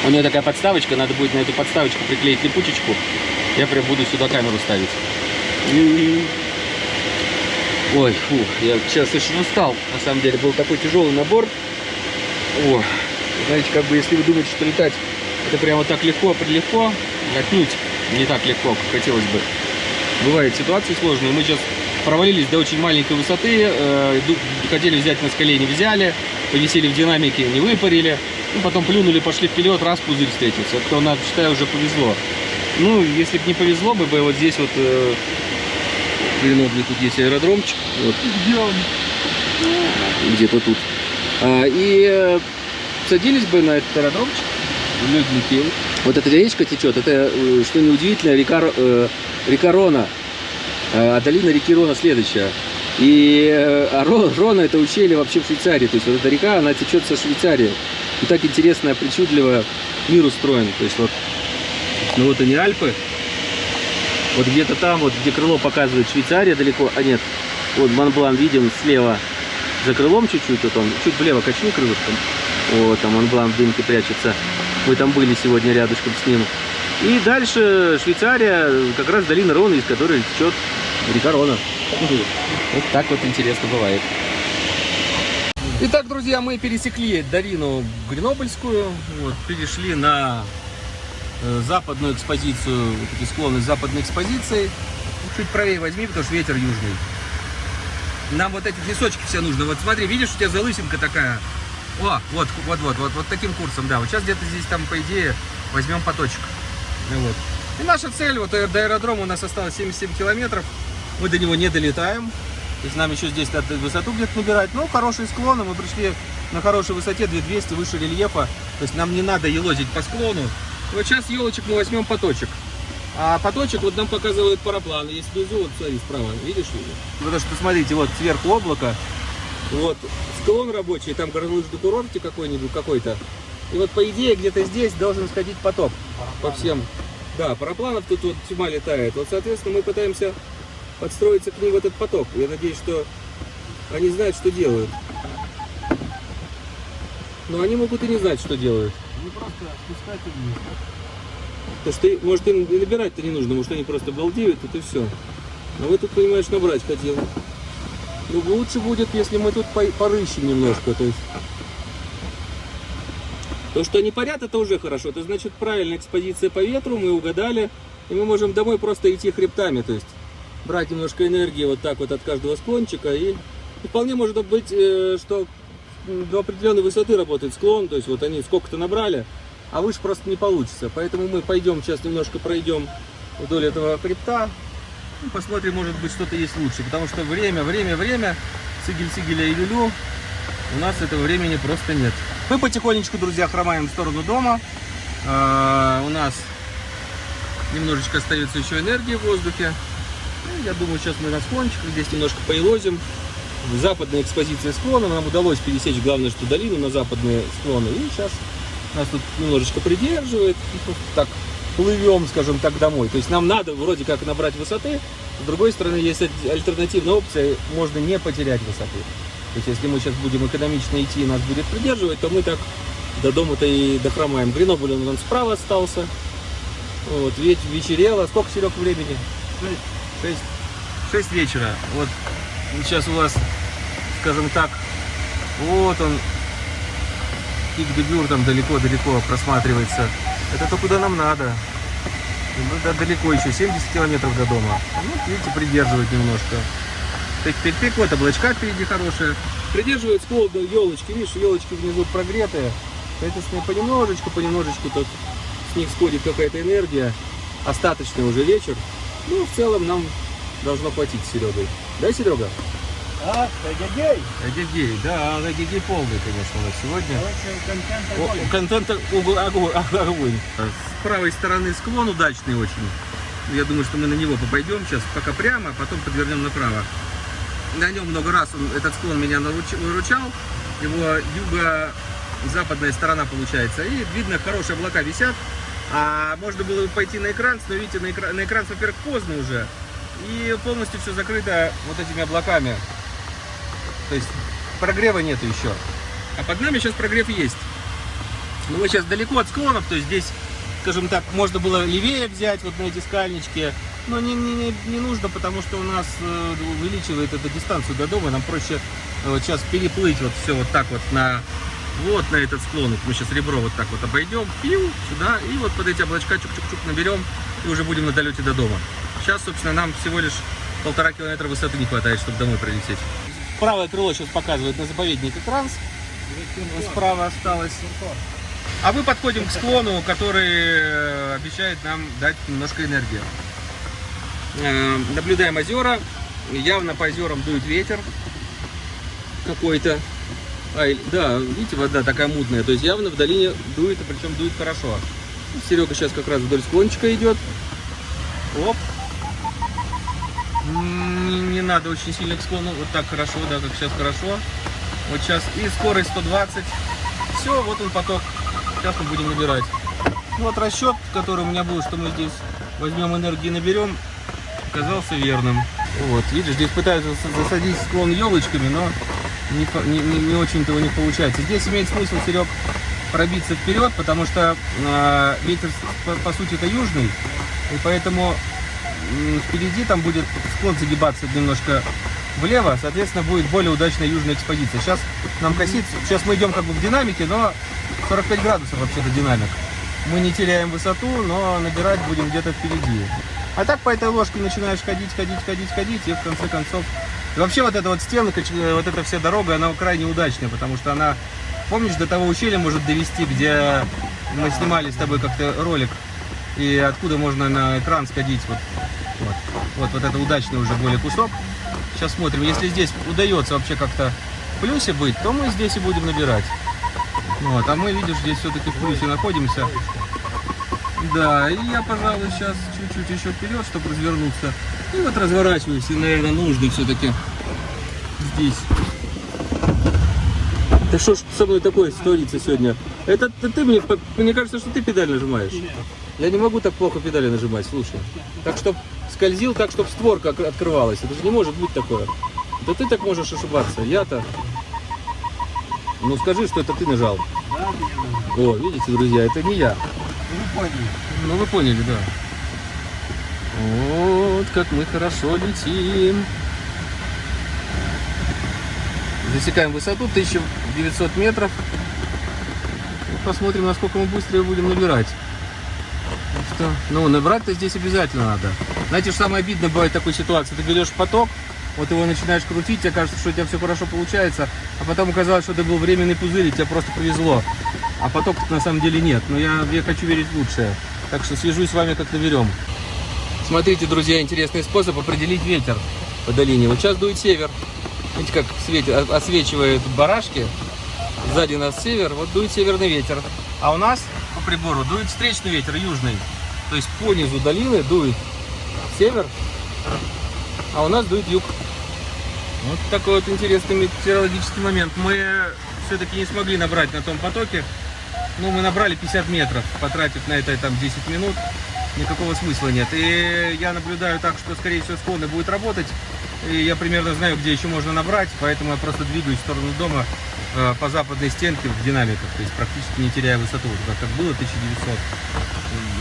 У нее такая подставочка, надо будет на эту подставочку приклеить липучечку. Я прям буду сюда камеру ставить. Ой, фу, я сейчас очень устал. На самом деле был такой тяжелый набор. О, знаете, как бы если вы думаете, что летать это прямо так легко, прилегко, отнюдь не так легко, как хотелось бы. Бывают ситуации сложные. Мы сейчас провалились до очень маленькой высоты, э, хотели взять на скале, не взяли, повисели в динамике, не выпарили, ну, потом плюнули, пошли вперед, раз пузырь встретился. Это, нам, считаю, уже повезло. Ну, если бы не повезло бы, бы вот здесь вот э, в Гренобле тут есть аэродромчик, вот, где-то тут. А, и э, садились бы на этот аэродромчик, легенький. Вот эта речка течет, это, э, что неудивительно, река, э, река Рона, а долина реки Рона следующая. И э, а Ро- Рона это ущелье вообще в Швейцарии, то есть вот эта река, она течет со Швейцарии. И так интересно, причудливо мир устроен. То есть вот, ну вот они Альпы, вот где-то там, вот где крыло показывает Швейцария далеко, а нет, вот Монблан виден слева за крылом чуть-чуть, вот он, чуть влево качни крылышком. Вот, там Монблан в дымке прячется. Мы там были сегодня рядышком с ним. И дальше Швейцария, как раз долина Рона, из которой течет река Рона. Вот так вот интересно бывает. Итак, друзья, мы пересекли долину Гренобльскую, вот, перешли на э, западную экспозицию, вот эти склоны западной экспозиции. Чуть правее возьми, потому что ветер южный. Нам вот эти лесочки все нужно. Вот смотри, видишь, у тебя залысинка такая. О, вот, вот, вот, вот, вот таким курсом, да. Вот сейчас где-то здесь там, по идее, возьмем поточек. Ну Вот. И наша цель, вот до аэродрома у нас осталось 77 километров. Мы до него не долетаем. То есть нам еще здесь надо высоту где-то набирать. Ну, хорошие склоны, мы пришли на хорошей высоте, 2200, выше рельефа. То есть нам не надо елозить по склону. Вот сейчас елочек мы возьмем поточек. А поточек вот нам показывает параплан. Есть внизу, вот смотри, справа, видишь? Потому что, смотрите, вот сверху облако, вот склон рабочий, там горнолыжный курорте какой-нибудь, какой-то. И вот по идее где-то здесь должен сходить поток по всем. Да, парапланов тут вот тьма летает. Вот, соответственно, мы пытаемся подстроиться к ним в этот поток. Я надеюсь, что они знают, что делают. Но они могут и не знать, что делают. Не просто спускать вниз. То что, может, им и набирать-то не нужно, может, они просто балдеют, это и все. А вы тут, понимаешь, набрать хотел. Ну, лучше будет, если мы тут по- порыщем немножко, то есть... То, что они парят, это уже хорошо. Это значит правильная экспозиция по ветру, мы угадали. И мы можем домой просто идти хребтами, то есть брать немножко энергии вот так вот от каждого склончика. И, вполне может быть, э, что до определенной высоты работает склон, то есть вот они сколько-то набрали, а выше просто не получится. Поэтому мы пойдем сейчас немножко пройдем вдоль этого хребта, посмотрим, может быть, что-то есть лучше. Потому что время, время, время, сигель-сигеля и люлю, у нас этого времени просто нет. Мы потихонечку, друзья, хромаем в сторону дома. А, у нас немножечко остается еще энергии в воздухе. Я думаю, сейчас мы на склончиках здесь немножко поелозим. Западная экспозиция склона. Нам удалось пересечь, главное, что долину на западные склоны. И сейчас нас тут немножечко придерживает. Так плывем, скажем так, домой. То есть нам надо вроде как набрать высоты. С другой стороны, есть аль- альтернативная опция. Можно не потерять высоты. То есть если мы сейчас будем экономично идти и нас будет придерживать, то мы так до дома-то и дохромаем. Гренобль он нас справа остался. Вот, веч- вечерело. Сколько, Серег, времени? Шесть. Шесть вечера. Вот сейчас у вас, скажем так, вот он, пик Дебюр там далеко-далеко просматривается. Это то, куда нам надо. Ну, да, далеко еще, 70 километров до дома. Ну, видите, придерживает немножко. Тык-тык-тык, вот облачка впереди хорошие. Придерживает склон елочки, видишь, елочки внизу прогретые. Соответственно, понемножечку, понемножечку тут с них сходит какая-то энергия. Остаточный уже вечер. Ну, в целом нам должно хватить с Серегой. Да, Серега? А, эгегей! Эгегей, да, эгегей полный, конечно, у нас сегодня. Короче, контент О, огонь. Контент огонь. С правой стороны склон удачный очень. Я думаю, что мы на него попойдем сейчас, пока прямо, а потом подвернем направо. На нем много раз он, этот склон меня выручал. Его юго-западная сторона получается. И видно, хорошие облака висят. А можно было бы пойти на экран, но видите, на экран, на экран во-первых, поздно уже. И полностью все закрыто вот этими облаками. То есть прогрева нету еще. А под нами сейчас прогрев есть. Но мы сейчас далеко от склонов, то есть здесь, скажем так, можно было левее взять вот на эти скальнички. Но не, не, не- не нужно, потому что у нас э, увеличивает эту дистанцию до дома. Нам проще э, вот сейчас переплыть вот все вот так вот на вот на этот склон. Вот Мы сейчас ребро вот так вот обойдем, пиу, сюда, и вот под эти облачка чук-чук-чук наберем, и уже будем на долете до дома. Сейчас, собственно, нам всего лишь полтора километра высоты не хватает, чтобы домой прилететь. Правое крыло сейчас показывает на заповедник Транс. Справа осталось. А мы подходим к склону, который э, обещает нам дать немножко энергии. Э, Наблюдаем озера. Явно по озерам дует ветер какой-то. Ай, да, видите, вода такая мутная. То есть явно в долине дует, и причем дует хорошо. Серега сейчас как раз вдоль склончика идет. Оп. Не, не надо очень сильно к склону. Вот так хорошо, да, как сейчас хорошо. Вот сейчас и скорость 120. Все, вот он поток. Сейчас мы будем набирать. Вот расчет, который у меня был, что мы здесь возьмем энергии наберем, оказался верным. Вот, видишь, здесь пытаются за- засадить склон елочками, но не, не, не- очень-то у них получается. Здесь имеет смысл, Серег, пробиться вперед, потому что э, ветер, по, по сути, это южный, и поэтому м, впереди там будет склон загибаться немножко влево, соответственно, будет более удачная южная экспозиция. Сейчас нам косит, сейчас мы идем как бы в динамике, но 45 градусов вообще-то динамик. Мы не теряем высоту, но набирать будем где-то впереди. А так по этой ложке начинаешь ходить, ходить, ходить, ходить, и в конце концов... И вообще вот эта вот стенка, ч- вот эта вся дорога, она крайне удачная, потому что она, помнишь, до того ущелья может довести, где мы снимали с тобой как-то ролик, и откуда можно на экран сходить. Вот, вот, вот, вот это удачный уже более кусок. Сейчас смотрим. Если здесь удается вообще как-то в плюсе быть, то мы здесь и будем набирать. Вот, а мы, видишь, здесь все-таки в плюсе находимся. Да, и я, пожалуй, сейчас чуть-чуть еще вперед, чтобы развернуться. И вот разворачиваюсь, и, наверное, нужно все-таки здесь. Да что ж со мной такое творится сегодня? Это ты, ты мне, мне кажется, что ты педаль нажимаешь. Я не могу так плохо педали нажимать, слушай. Так, чтоб скользил, так, чтобы створка от- открывалась. Это же не может быть такое. Да ты так можешь ошибаться. Я-то... Ну скажи, что это ты нажал. Да. О, видите, друзья, это не я. Вы поняли. Ну вы поняли, да. Вот как мы хорошо летим. Засекаем высоту 1900 метров. И посмотрим, насколько мы быстро будем набирать. Так что, ну, набрать-то здесь обязательно надо. Знаете, что самое обидное бывает в такой ситуации? Ты берешь поток, вот его начинаешь крутить, тебе кажется, что у тебя все хорошо получается, а потом оказалось, что это был временный пузырь, и тебе просто повезло. А поток на самом деле нет. Но я, я хочу верить в лучшее. Так что свяжусь с вами, как наберем. Смотрите, друзья, интересный способ определить ветер по долине. Вот сейчас дует север. Видите, как светит, о- освечивает барашки. Сзади нас север, вот дует северный ветер. А у нас по прибору дует встречный ветер, южный. То есть по низу долины дует север, а у нас дует юг. Вот такой вот интересный метеорологический момент. Мы все-таки не смогли набрать на том потоке. Ну, мы набрали 50 метров, потратив на это там 10 минут. Никакого смысла нет. И я наблюдаю так, что, скорее всего, склоны будет работать. И я примерно знаю, где еще можно набрать, поэтому я просто двигаюсь в сторону дома э, по западной стенке в динамиках, то есть практически не теряя высоту. Вот как было 1900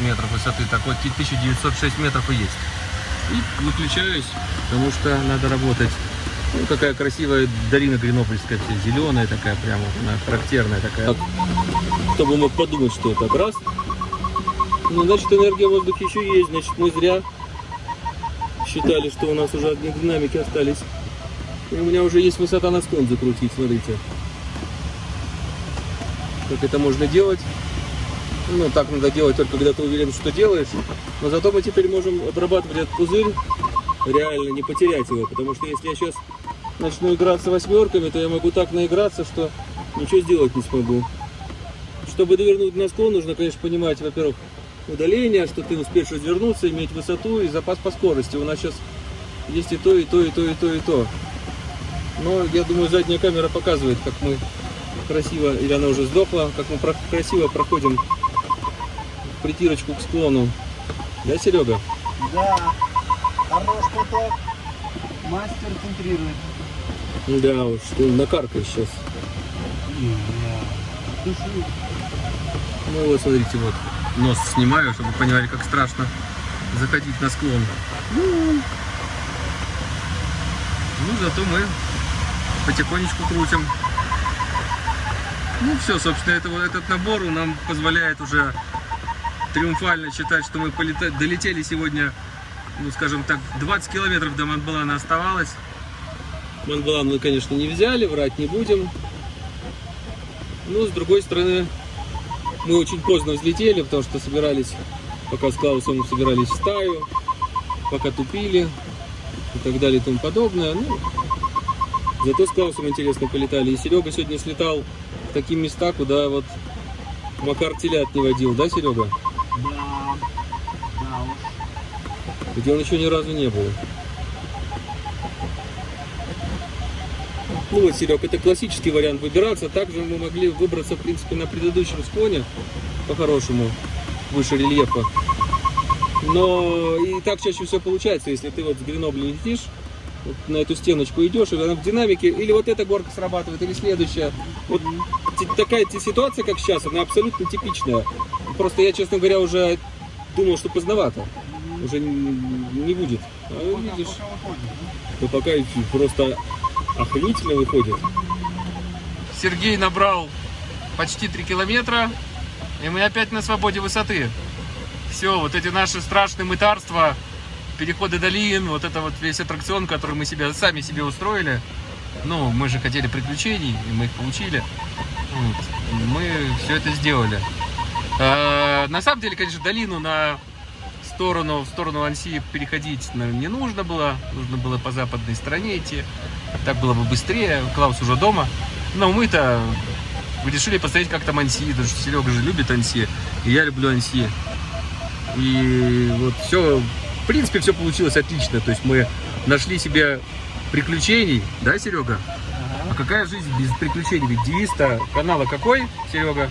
метров высоты, так вот 1906 метров и есть. И выключаюсь, потому что надо работать. Ну, какая красивая долина Гренопольская, вся зеленая такая, прямо она характерная такая. Кто бы мог подумать, что это раз. Ну, значит, энергия в воздухе еще есть, значит, мы зря считали, что у нас уже одни динамики остались. И у меня уже есть высота на склон закрутить, смотрите. Как это можно делать? Ну, так надо делать только когда ты уверен, что делаешь. Но зато мы теперь можем обрабатывать этот пузырь, реально не потерять его. Потому что если я сейчас начну играться восьмерками, то я могу так наиграться, что ничего сделать не смогу. Чтобы довернуть на склон, нужно, конечно, понимать, во-первых, удаление, что ты успеешь развернуться, иметь высоту и запас по скорости. У нас сейчас есть и то, и то, и то, и то, и то. Но я думаю, задняя камера показывает, как мы красиво, или она уже сдохла, как мы про- красиво проходим притирочку к склону. Да, Серега? Да. Хорош поток. Мастер центрирует. Да уж, ты накаркаешь сейчас. Ну вот, смотрите, вот нос снимаю, чтобы вы понимали, как страшно заходить на склон. Ну, зато мы потихонечку крутим. Ну все, собственно, это, вот этот набор нам позволяет уже триумфально считать, что мы полета- долетели сегодня, ну, скажем так, 20 километров до Монблана оставалось. Монблан мы, конечно, не взяли, врать не будем. Ну, с другой стороны, мы очень поздно взлетели, потому что собирались, пока с Клаусом собирались в стаю, пока тупили и так далее и тому подобное. Ну, зато с Клаусом интересно полетали. И Серега сегодня слетал в такие места, куда вот Макар телят не водил, да, Серега? Да. Да уж. Где он еще ни разу не был. Вот, Серег, это классический вариант выбираться. Также мы могли выбраться, в принципе, на предыдущем склоне, по-хорошему, выше рельефа. Но и так чаще всего получается, если ты вот с Гренобля летишь, вот на эту стеночку идешь, и она в динамике, или вот эта горка срабатывает, или следующая. Вот такая ситуация, как сейчас, она абсолютно типичная. Просто я, честно говоря, уже думал, что поздновато. Уже не будет. А видишь, то пока просто охренительно выходит. Сергей набрал почти 3 километра, и мы опять на свободе высоты. Все, вот эти наши страшные мытарства, переходы долин, вот это вот весь аттракцион, который мы себе, сами себе устроили. Ну, мы же хотели приключений, и мы их получили. Вот. Мы все это сделали. Э, На самом деле, конечно, долину на сторону, в сторону Анси переходить наверное, не нужно было. Нужно было по западной стороне идти. Так было бы быстрее. Клаус уже дома. Но мы-то решили посмотреть, как там Анси. Потому что Серега же любит Анси. И я люблю Анси. И вот все, в принципе, все получилось отлично. То есть мы нашли себе приключений, да, Серега? А какая жизнь без приключений? Ведь девиз-то канала какой, Серега?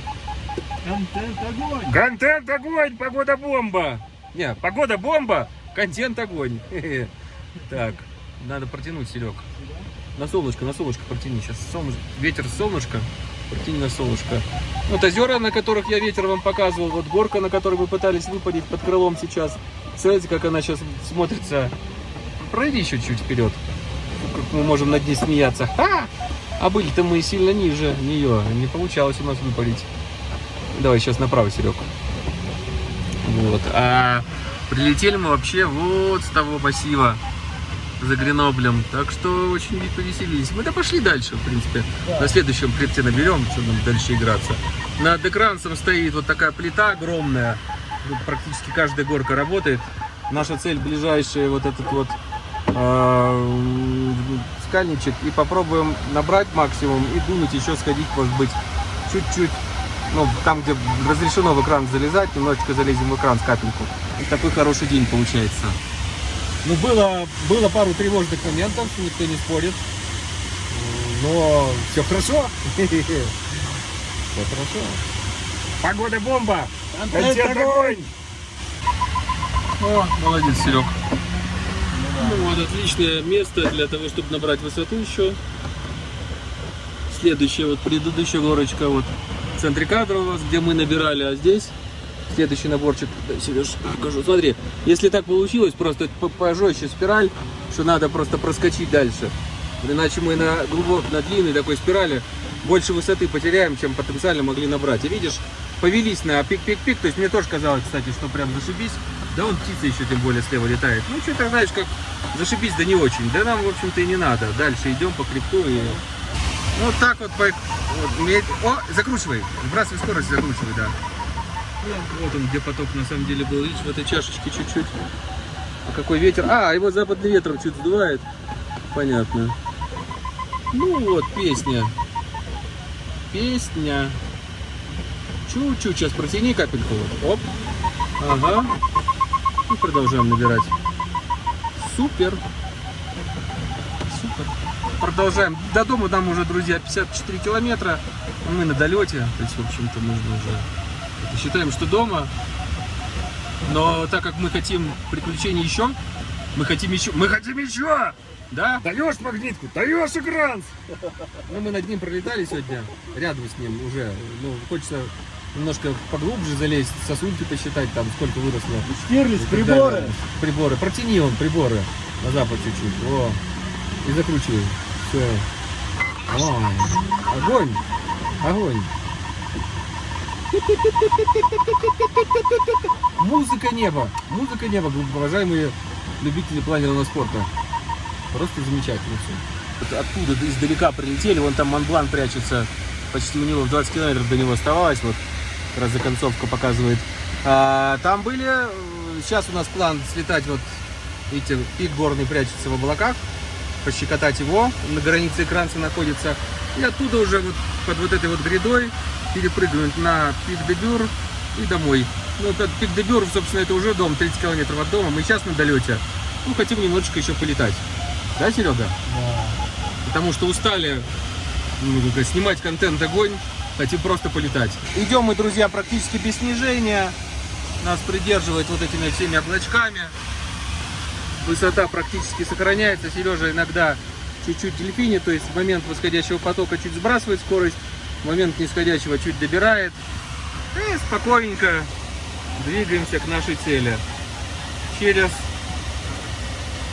Контент огонь! Контент огонь, погода бомба. Не, погода бомба, контент огонь. Так, надо протянуть, Серег. На солнышко, на солнышко протяни. Сейчас солнышко, ветер солнышко, протяни на солнышко. Вот озера, на которых я ветер вам показывал, вот горка, на которой мы пытались выпадить под крылом сейчас. Смотрите, как она сейчас смотрится. Пройди еще чуть вперед. Как мы можем над ней смеяться. Ха! А были-то мы сильно ниже нее. Не получалось у нас выпалить. Давай сейчас направо, Серег. Вот. А прилетели мы вообще вот с того массива за Греноблем. Так что очень повеселились. Мы да пошли дальше, в принципе. На следующем хребте наберем, что нам дальше играться. Над экранцем стоит вот такая плита огромная. Тут практически каждая горка работает. Наша цель ближайшая вот этот вот э, скальничек. И попробуем набрать максимум и дунуть еще сходить, может быть, чуть-чуть ну, там, где разрешено в экран залезать, немножечко залезем в экран с капельку. И такой хороший день получается. Ну, было, было пару тревожных моментов, никто не спорит. Но все хорошо. Все хорошо. Погода бомба! Контент огонь! О, молодец, Серег. Ну вот, отличное место для того, чтобы набрать высоту еще. Следующая, вот предыдущая горочка, вот в центре кадра у вас, где мы набирали, а здесь следующий наборчик. Сереж, покажу. Смотри, если так получилось, просто по- пожестче спираль, что надо просто проскочить дальше. Иначе мы на глубок, на длинной такой спирали больше высоты потеряем, чем потенциально могли набрать. И видишь, повелись на пик-пик-пик. То есть мне тоже казалось, кстати, что прям зашибись. Да он птица еще тем более слева летает. Ну что ты знаешь, как зашибись, да не очень. Да нам, в общем-то, и не надо. Дальше идем по крипту и вот так вот, вот, О, закручивай, сбрасывай скорость, закручивай, да. Вот он, где поток на самом деле был, видишь, в этой чашечке чуть-чуть. А какой ветер? А, его западный ветер чуть сдувает. Понятно. Ну вот, песня. Песня. Чуть-чуть, сейчас протяни капельку. Оп. Ага. И продолжаем набирать. Супер. Продолжаем. До дома нам уже, друзья, 54 километра. Мы на долете. То есть, в общем-то, нужно уже... Считаем, что дома. Но так как мы хотим приключений еще, мы хотим еще... Мы хотим еще! Да? Даешь магнитку, даешь экран. Ну, мы над ним пролетали сегодня, рядом с ним уже. Ну, хочется немножко поглубже залезть, сосульки посчитать, там, сколько выросло. Штирлиц, приборы! далее. Приборы. Протяни он приборы на запад чуть-чуть. О. И закручивай. Все. О, огонь. Огонь. Музыка неба. Музыка неба, уважаемые любители планерного спорта. Просто замечательно все. Оттуда издалека прилетели, вон там Монблан прячется. Почти у него в 20 километров до него оставалось. Вот как раз за концовка показывает. А, там были... э, Сейчас у нас план слетать вот... Видите, пик горный прячется в облаках. Пощекотать его. На границе экранца находится. И оттуда уже вот под вот этой вот грядой перепрыгнуть на пик де Бюр и домой. Ну, этот пик де Бюр, собственно, это уже дом, 30 километров от дома. Мы сейчас на долете. Ну, хотим немножечко еще полетать. Да, Серега? Да. Потому что устали ну, снимать контент огонь, хотим просто полетать. Идем мы, друзья, практически без снижения. Нас придерживает вот этими всеми облачками. Высота практически сохраняется. Сережа иногда чуть-чуть дельфинит, то есть в момент восходящего потока чуть сбрасывает скорость, в момент нисходящего чуть добирает. И спокойненько двигаемся к нашей цели. Через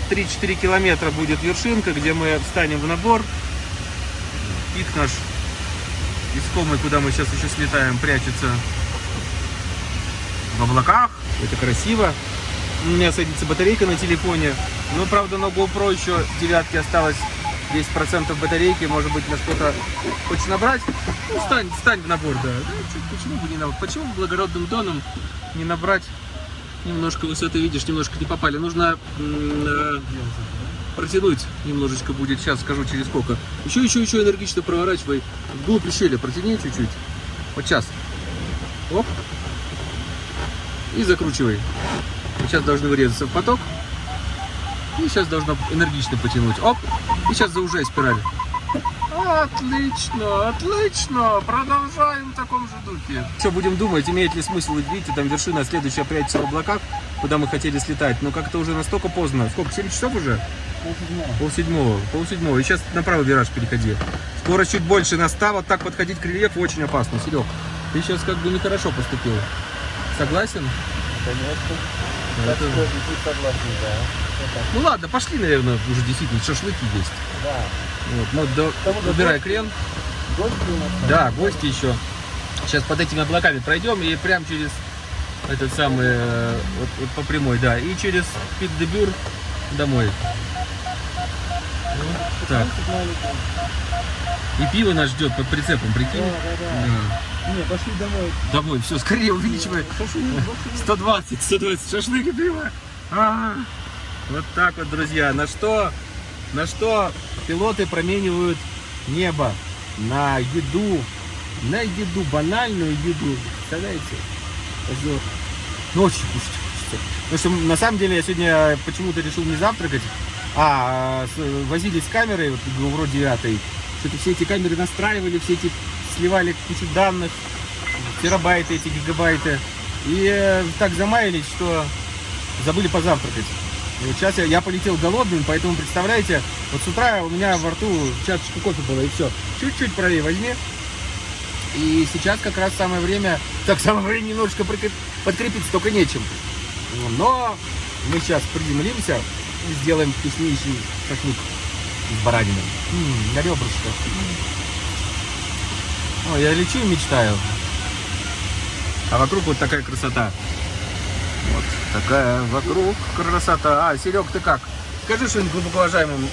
3-4 километра будет вершинка, где мы встанем в набор. Пик наш искомый, куда мы сейчас еще слетаем, прячется в облаках. Это красиво. У меня садится батарейка на телефоне. Но, правда, на GoPro еще девятки осталось 10% батарейки. Может быть, на что-то хочешь набрать? Ну, стань, стань в набор, да. Почему бы не набрать? Почему благородным тоном не набрать Немножко высоты, видишь, немножко не попали. Нужно э, протянуть немножечко будет. Сейчас скажу через сколько. Еще, еще, еще энергично проворачивай. Вглубь щели протяни чуть-чуть. Вот сейчас. Оп. И закручивай. Сейчас должны вырезаться в поток. И сейчас должно энергично потянуть. Оп. И сейчас заужай спираль. Отлично, отлично. Продолжаем в таком же духе. Что будем думать, имеет ли смысл, видите, там вершина следующая прячется в облаках, куда мы хотели слетать. Но как-то уже настолько поздно. Сколько, 7 часов уже? Пол седьмого. Пол седьмого. И сейчас на правый вираж переходи. Скорость чуть больше наста. Вот так подходить к рельефу очень опасно. Серег, ты сейчас как бы нехорошо поступил. Согласен? Конечно. Так что, согласен, да. Ну ладно, пошли, наверное, уже действительно шашлыки есть. Да. Вот, ну, да, Потому что убирай гости- крен. Гости у нас там. Да, гости еще. Сейчас под этими облаками пройдем и прям через этот самый, э, вот, вот по прямой, да, и через пик дебюр домой. Вот так. 15 маленьких. И пиво нас ждет под прицепом, Да, прикинь. да, да. Да. Не, пошли домой. Домой, все, скорее увеличивай. Пошли, пошли. 120, 120 шашлык и пиво. А, Вот так вот, друзья. На что, на что пилоты променивают небо на еду, на еду, банальную еду. Представляете? Озер. Ну, кушать хочется. Потому что на самом деле я сегодня почему-то решил не завтракать, а с- возились с камерой, вот вроде девятой. Что-то все эти камеры настраивали, все эти сливали кучу данных, терабайты эти, гигабайты. И э, так замаялись, что забыли позавтракать. И вот сейчас я, я полетел голодным, поэтому, представляете, вот с утра у меня во рту чашечка кофе была, и все. Чуть-чуть правее возьми. И сейчас как раз самое время, так самое время немножечко подкрепиться, только нечем. Но мы сейчас приземлимся и сделаем вкуснейший шашлык с бараниной. М, на ребрышко. Ой, я лечу и мечтаю. А вокруг вот такая красота. Вот такая вокруг красота. А, Серег, ты как? Скажи что-нибудь глубоко уважаемым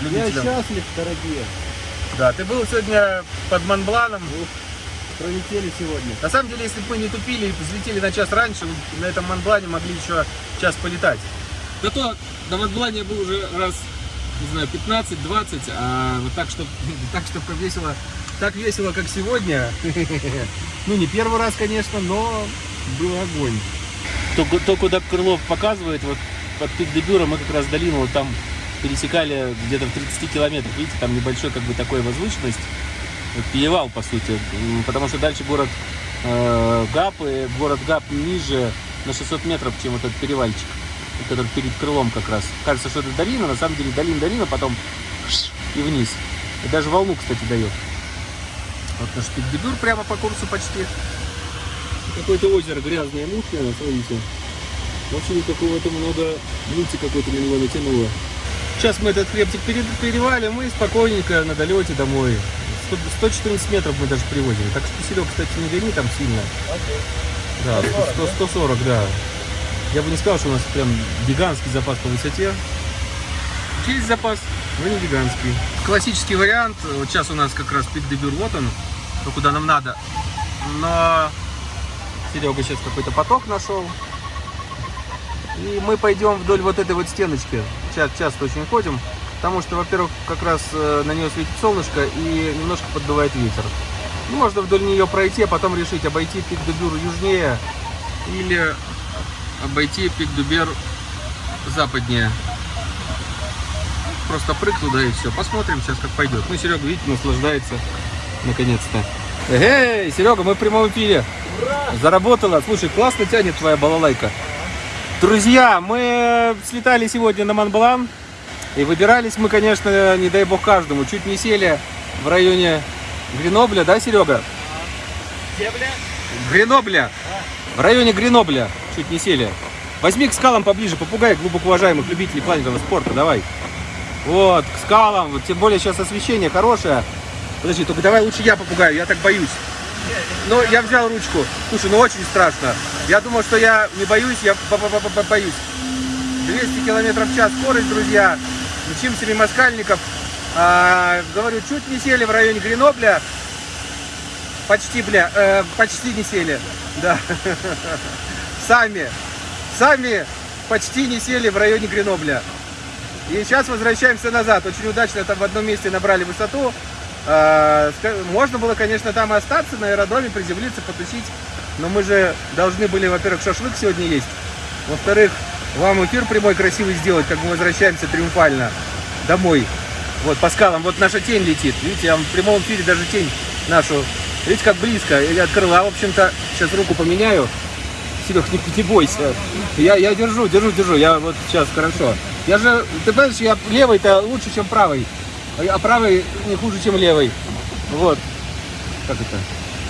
Я любителям. счастлив, дорогие. Да, ты был сегодня под Монбланом. Пролетели сегодня. На самом деле, если бы мы не тупили и взлетели на час раньше, на этом Монблане могли еще час полетать. Зато на Монблане я был уже раз, не знаю, 15-20, а вот так, что так, чтобы весело, так весело, как сегодня. Ну, не первый раз, конечно, но был огонь. То, то куда Крылов показывает, вот под пик Дебюра мы как раз долину вот там пересекали где-то в 30 километрах. Видите, там небольшой как бы такой возвышенность. Вот перевал, по сути. Потому что дальше город э, Гап, и город Гап ниже на 600 метров, чем этот перевальчик, который перед крылом как раз. Кажется, что это долина, на самом деле долина-долина, потом и вниз. И даже волну, кстати, дает. Вот наш пик-дебюр прямо по курсу почти. Какое-то озеро грязное, мутное, смотрите. Вообще какого-то много мульти какой-то на него натянуло. Сейчас мы этот хребтик пере- перевалим и спокойненько на долете домой. 100 114 метров мы даже привозили. Так что, Серег, кстати, не гони там сильно. Да, 100, 140, да. Я бы не сказал, что у нас прям гигантский запас по высоте. Есть запас, но не гигантский. Классический вариант. Вот сейчас у нас как раз пик дебюр, вот он, то, куда нам надо. Но Серега сейчас какой-то поток нашел. И мы пойдем вдоль вот этой вот стеночки. Ча- Часто очень ходим. Потому что, во-первых, как раз э, на нее светит солнышко и немножко поддувает ветер. Можно вдоль нее пройти, а потом решить, обойти пик Дубюр южнее или обойти пик Дубер западнее. Просто прыг туда и все. Посмотрим сейчас, как пойдет. Ну, Серега, видите, наслаждается наконец-то. Эй, Серега, мы в прямом эфире. Заработала. Слушай, классно тянет твоя балалайка. Друзья, мы слетали сегодня на Монблан. И выбирались мы, конечно, не дай бог каждому. Чуть не сели в районе Гренобля, да, Серега? Гренобля. В районе Гренобля чуть не сели. Возьми к скалам поближе, попугай глубоко уважаемых любителей планетного спорта, давай. Вот, к скалам, тем более сейчас освещение хорошее. Подожди, только давай лучше я попугаю, я так боюсь. Ну, я взял ручку. Слушай, ну очень страшно. Я думал, что я не боюсь, я бо- бо- бо- бо- боюсь. 200 километров в час скорость, друзья. Мчимся мимо скальников. А, говорю, чуть не сели в районе Гренобля. Почти, бля, э, почти не сели. Да. Сами. сами почти не сели в районе Гренобля. И сейчас возвращаемся назад. Очень удачно там в одном месте набрали высоту. А, Можно было, конечно, там и остаться на аэродроме, приземлиться, потусить. Но мы же должны были, во-первых, шашлык сегодня есть. Во-вторых, вам эфир прямой красивый сделать, как мы возвращаемся триумфально домой. Вот по скалам, вот наша тень летит. Видите, я в прямом эфире даже тень нашу. Видите, как близко. И от крыла, в общем-то, сейчас руку поменяю. Серег, не, не бойся. Я, я держу, держу, держу. Я вот сейчас хорошо. Я же, ты понимаешь, я левый-то лучше, чем правый. А правый не хуже, чем левый. Вот. Как это?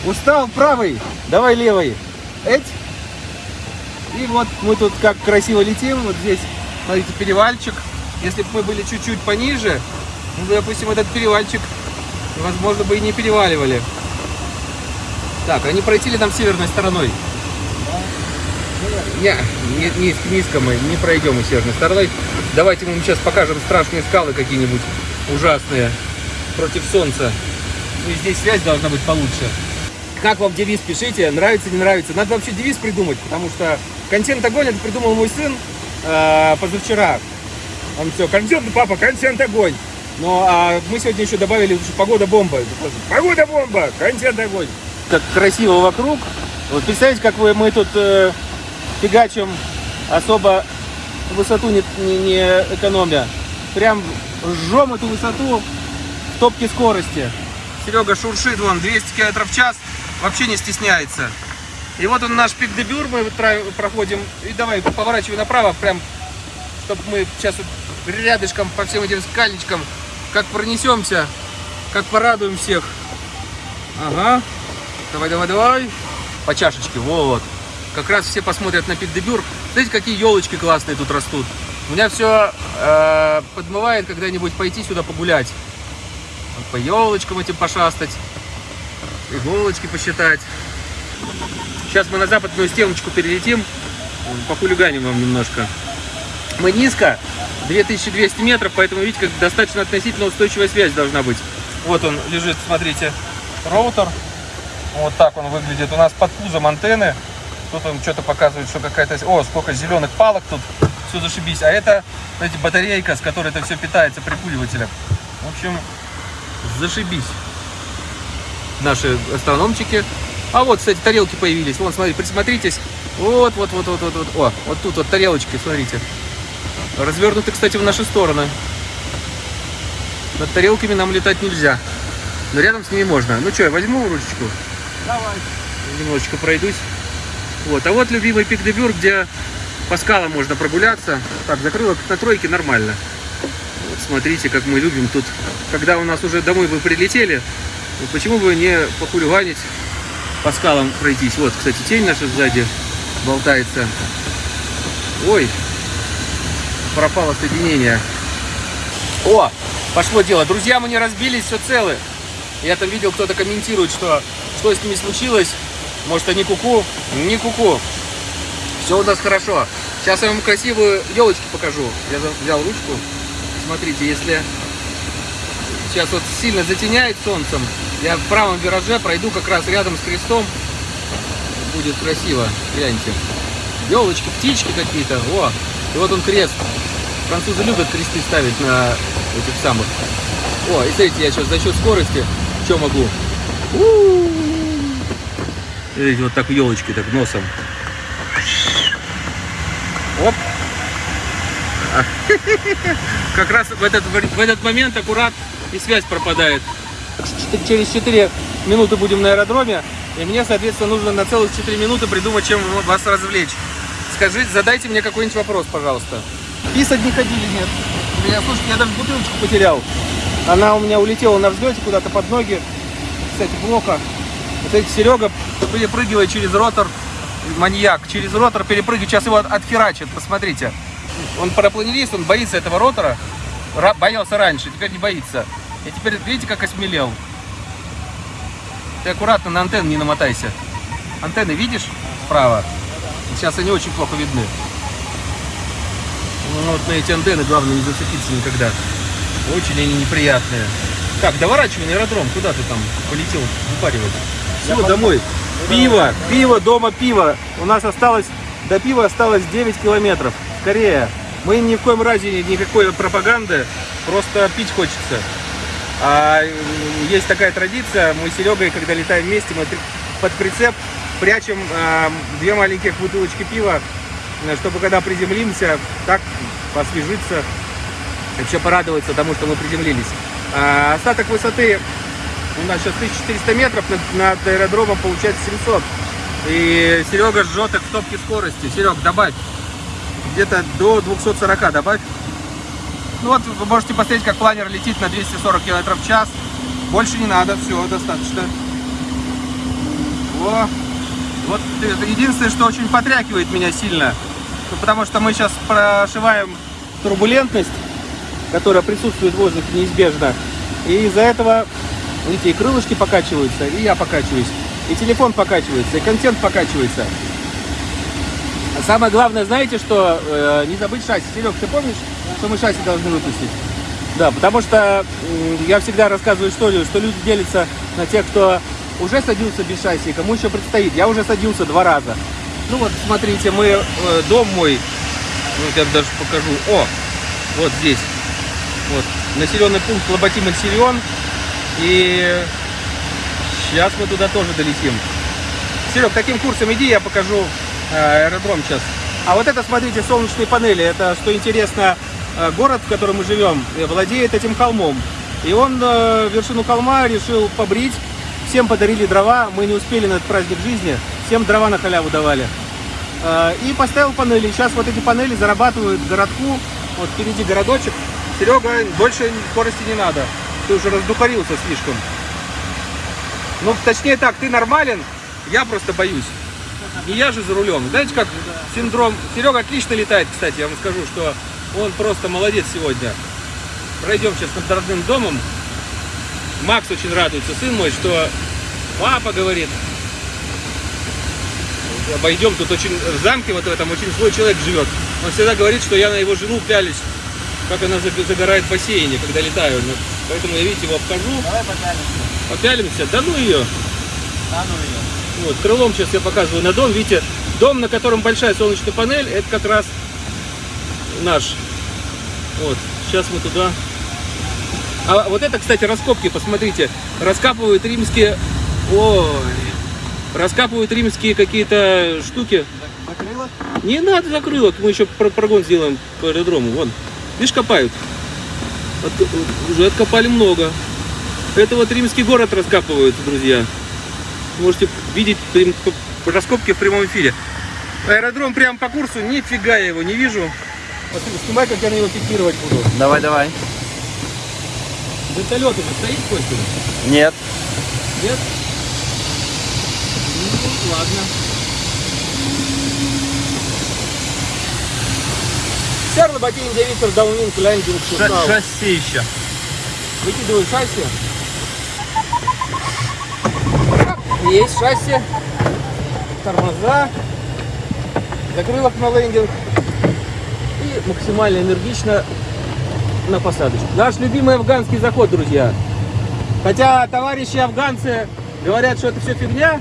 Устал правый, давай левый. Эть. И вот мы тут как красиво летим. Вот здесь, смотрите, перевальчик. Если бы мы были чуть-чуть пониже, ну, допустим, этот перевальчик, возможно, бы и не переваливали. Так, они пройти ли там северной стороной? Не, не, низ- низко мы не пройдем мы северной стороной. Давайте мы сейчас покажем страшные скалы какие-нибудь ужасные против солнца. Ну и здесь связь должна быть получше. Как вам девиз пишите, нравится, не нравится. Надо вообще девиз придумать, потому что контент огонь это придумал мой сын э, позавчера. Он все, контент, папа, контент огонь. Но а мы сегодня еще добавили лучше погода бомба. Погода бомба, контент огонь. Как красиво вокруг. Вот представьте, как вы, мы тут э, фигачим особо высоту не, не, не экономя. Прям жжем эту высоту в топке скорости. Серега шуршит вон 200 км в час, вообще не стесняется. И вот он наш пик де Бюр, мы проходим. И давай, поворачивай направо, прям, чтобы мы сейчас рядышком по всем этим скальничкам, как пронесемся, как порадуем всех. Ага. Давай, давай, давай. По чашечке, вот. Как раз все посмотрят на пик де Бюр. Смотрите, какие елочки классные тут растут. У меня все подмывает когда-нибудь пойти сюда погулять. По елочкам этим пошастать. Иголочки посчитать. Сейчас мы на западную стеночку перелетим. Похулиганим вам немножко. Мы низко, 2200 метров, поэтому видите, как достаточно относительно устойчивая связь должна быть. Вот он лежит, смотрите, роутер. Вот так он выглядит. У нас под пузом антенны. Тут он что-то показывает, что какая-то... О, сколько зеленых палок тут. Все зашибись. А это, знаете, батарейка, с которой это все питается прикуривателем. В общем, зашибись. Наши астрономчики. А вот, кстати, тарелки появились. Вон, смотри, присмотритесь. Вот, вот, вот, вот, вот, вот. О, вот тут вот тарелочки, смотрите. Развернуты, кстати, в наши стороны. Над тарелками нам летать нельзя. Но рядом с ними можно. Ну что, я возьму ручечку? Давай. Немножечко пройдусь. Вот. А вот любимый пик де Бюр, где по скалам можно прогуляться. Так, закрылок на тройке нормально. Вот смотрите, как мы любим тут. Когда у нас уже домой вы прилетели, ну почему бы не похулиганить, по скалам пройтись. Вот, кстати, тень наша сзади болтается. Ой, пропало соединение. О, пошло дело. Друзья, мы не разбились, все целы. Я там видел, кто-то комментирует, что что с ними случилось. Может, они куку? Не куку. Все у нас хорошо. Сейчас я вам красивую елочку покажу. Я взял ручку. Смотрите, если сейчас вот сильно затеняет солнцем, я в правом вираже пройду как раз рядом с крестом. Будет красиво. Гляньте. Елочки, птички какие-то. О, и вот он крест. Французы любят кресты ставить на этих самых. О, и смотрите, я сейчас за счет скорости что могу? У-у-у. Видите, вот так елочки, так носом. Оп. Как раз в этот, в этот момент аккурат и связь пропадает. Через 4 минуты будем на аэродроме, и мне, соответственно, нужно на целых 4 минуты придумать, чем вас развлечь. Скажите, задайте мне какой-нибудь вопрос, пожалуйста. Писать не ходили, нет. У меня, слушайте, я даже бутылочку потерял. Она у меня улетела на взлете куда-то под ноги. Кстати, плохо. Вот эти Серега перепрыгивает через ротор. Маньяк. Через ротор перепрыгивает. Сейчас его от- отхерачит. Посмотрите. Он парапланерист, он боится этого ротора. Ра- боялся раньше, теперь не боится. И теперь видите, как осмелел. Ты аккуратно на антенны не намотайся. Антенны видишь справа? Сейчас они очень плохо видны. Ну, вот на эти антенны главное не зацепиться никогда. Очень они неприятные. Так, доворачивай на аэродром. Куда ты там полетел выпаривать? Все, домой. Пиво, пиво, дома пиво. У нас осталось До пива осталось 9 километров. Скорее. Мы ни в коем разе никакой пропаганды, просто пить хочется. А есть такая традиция, мы с Серегой, когда летаем вместе, мы под прицеп прячем а, две маленьких бутылочки пива, э, чтобы когда приземлимся, так посвежиться, вообще порадоваться тому, что мы приземлились. А остаток высоты у нас сейчас 1400 метров, над, над аэродромом получается 700. И Серега жжет их в топке скорости. Серег, добавь. Где-то до 240 добавь. Ну вот вы можете посмотреть, как планер летит на 240 км в час. Больше не надо, все, достаточно. Во. Вот единственное, что очень потрякивает меня сильно. Ну, потому что мы сейчас прошиваем турбулентность, которая присутствует в воздухе неизбежно. И из-за этого, видите, и крылышки покачиваются, и я покачиваюсь. И телефон покачивается, и контент покачивается. А самое главное, знаете, что э, не забыть шасси. Серег, ты помнишь, что мы шасси должны выпустить? Да, потому что м, я всегда рассказываю историю, что люди делятся на тех, кто уже садился без шасси, кому еще предстоит. Я уже садился два раза. Ну вот, смотрите, мы, э, дом мой, вот я даже покажу. О, вот здесь. Вот, населенный пункт Лоботимон-Сирион. И сейчас мы туда тоже долетим. Серег, таким курсом иди, я покажу э, аэродром сейчас. А вот это, смотрите, солнечные панели. Это, что интересно, э, город, в котором мы живем, э, владеет этим холмом. И он вершину холма решил побрить. Всем подарили дрова. Мы не успели на этот праздник жизни. Всем дрова на халяву давали. И поставил панели. Сейчас вот эти панели зарабатывают городку. Вот впереди городочек. Серега, больше скорости не надо. Ты уже раздухарился слишком. Ну, точнее так, ты нормален, я просто боюсь. Не я же за рулем. Знаете, как синдром... Серега отлично летает, кстати, я вам скажу, что он просто молодец сегодня. Пройдем сейчас над родным домом. Макс очень радуется, сын мой, что папа говорит, обойдем, тут очень в замке вот в этом очень злой человек живет. Он всегда говорит, что я на его жену пялюсь, как она заг- загорает в бассейне, когда летаю. Поэтому я, видите, его обхожу, Давай попялимся. попялимся, да ну ее. Да ну ее. Вот, крылом сейчас я показываю на дом. Видите, дом, на котором большая солнечная панель, это как раз наш. Вот, сейчас мы туда. А вот это, кстати, раскопки, посмотрите. Раскапывают римские... Ой, раскапывают римские какие-то штуки. Закрылось? Не надо закрылок, мы еще про- прогон сделаем по аэродрому. Вон, видишь, копают. Отк- Уже откопали много. Это вот римский город раскапывают, друзья. Можете видеть прям раскопки в прямом эфире. Аэродром прямо по курсу, нифига я его не вижу. Вот снимай, как я на него пикировать буду. Давай, давай. Вертолет уже стоит, Костя? Нет. Нет? Ну, ладно. Сэр Лоботин Виктор Даунинг Лендинг Шустау. Шасси еще. Выкидываю шасси. Есть шасси. Тормоза. Закрылок на лендинг. И максимально энергично на посадочку. Наш любимый афганский заход, друзья. Хотя товарищи афганцы говорят, что это все фигня,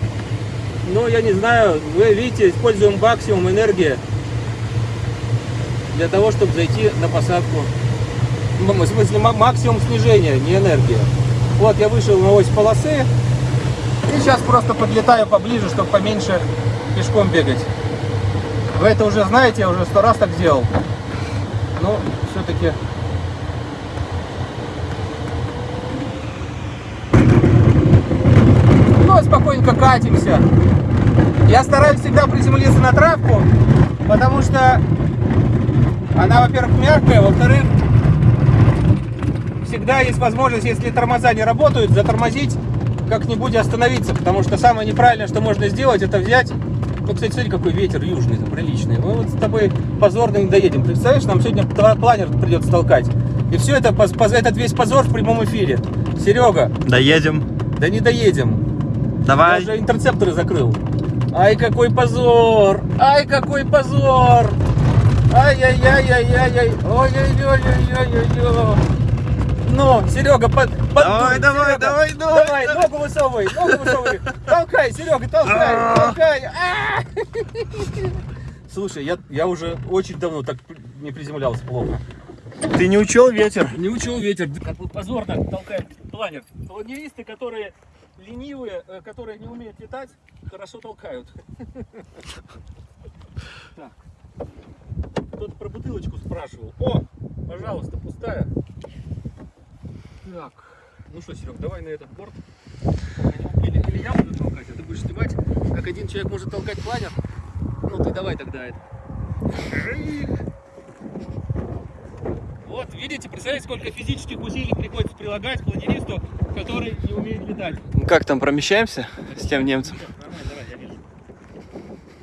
но я не знаю, вы видите, используем максимум энергии для того, чтобы зайти на посадку. М- В смысле, ма- максимум снижения, не энергия. Вот я вышел на ось полосы. И сейчас просто подлетаю поближе, чтобы поменьше пешком бегать. Вы это уже знаете, я уже сто раз так делал. Но все-таки... Ну, спокойненько катимся. Я стараюсь всегда приземлиться на травку, потому что она, во-первых, мягкая, во-вторых, всегда есть возможность, если тормоза не работают, затормозить, как-нибудь остановиться. Потому что самое неправильное, что можно сделать, это взять... Ну, кстати, смотри, какой ветер южный, там, приличный. Мы вот с тобой позорно не доедем. Представляешь, нам сегодня пла- планер придется толкать. И все это, этот весь позор в прямом эфире. Серега, Доедем. да не доедем. Я Давай. уже интерцепторы закрыл. Ай, какой позор! Ай, какой позор! Ай-яй-яй-яй-яй-яй! Ой-ой-ой-ой-ой-ой! Ну, Серега, под, поддуй, Давай, давай, Серега. давай, давай, Давай, давай. ногу высовывай, ногу высовывай! Толкай, Серега, толкай, А. толкай! А! Слушай, я, я уже очень давно так не приземлялся плохо. Ты не учел ветер? Не учил ветер. Как вот позорно толкает планер. Планеристы, которые ленивые, э, которые не умеют летать, хорошо толкают. Так. Кто-то про бутылочку спрашивал. О, пожалуйста, пустая. Так, ну что, Серег, давай на этот борт. Или, или я буду толкать, а ты будешь снимать, как один человек может толкать планер. Ну ты давай тогда это. Вот, видите, представляете, сколько физических усилий приходится прилагать планеристу, который не умеет летать. Как там промещаемся с тем немцем? Нормально, давай, я вижу.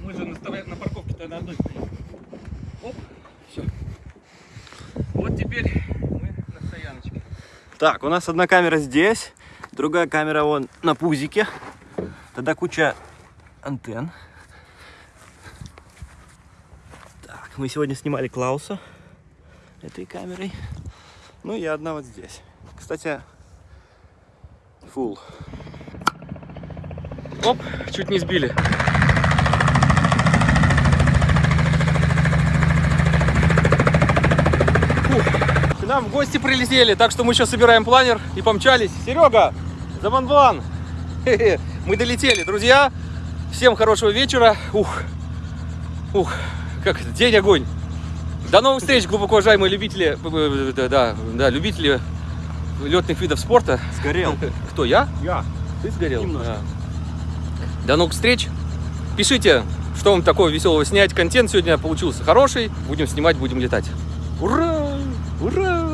Мы же на, на парковке-то на одной стоим. Оп, все. Вот теперь мы на стояночке. Так, у нас одна камера здесь, другая камера вон на пузике. Тогда куча антенн. Так, мы сегодня снимали Клауса этой камерой. Ну и одна вот здесь. Кстати, full. Оп, чуть не сбили. К нам в гости прилетели, так что мы сейчас собираем планер и помчались. Серега, за ван Мы долетели, друзья. Всем хорошего вечера. Ух, ух, как день огонь. До новых встреч, глубоко уважаемые любители, э, да, да, да, любители летных видов спорта. Сгорел. Кто, я? Я. Ты сгорел? Немножко. Да. До новых встреч. Пишите, что вам такого веселого снять. Контент сегодня получился хороший. Будем снимать, будем летать. Ура! Ура!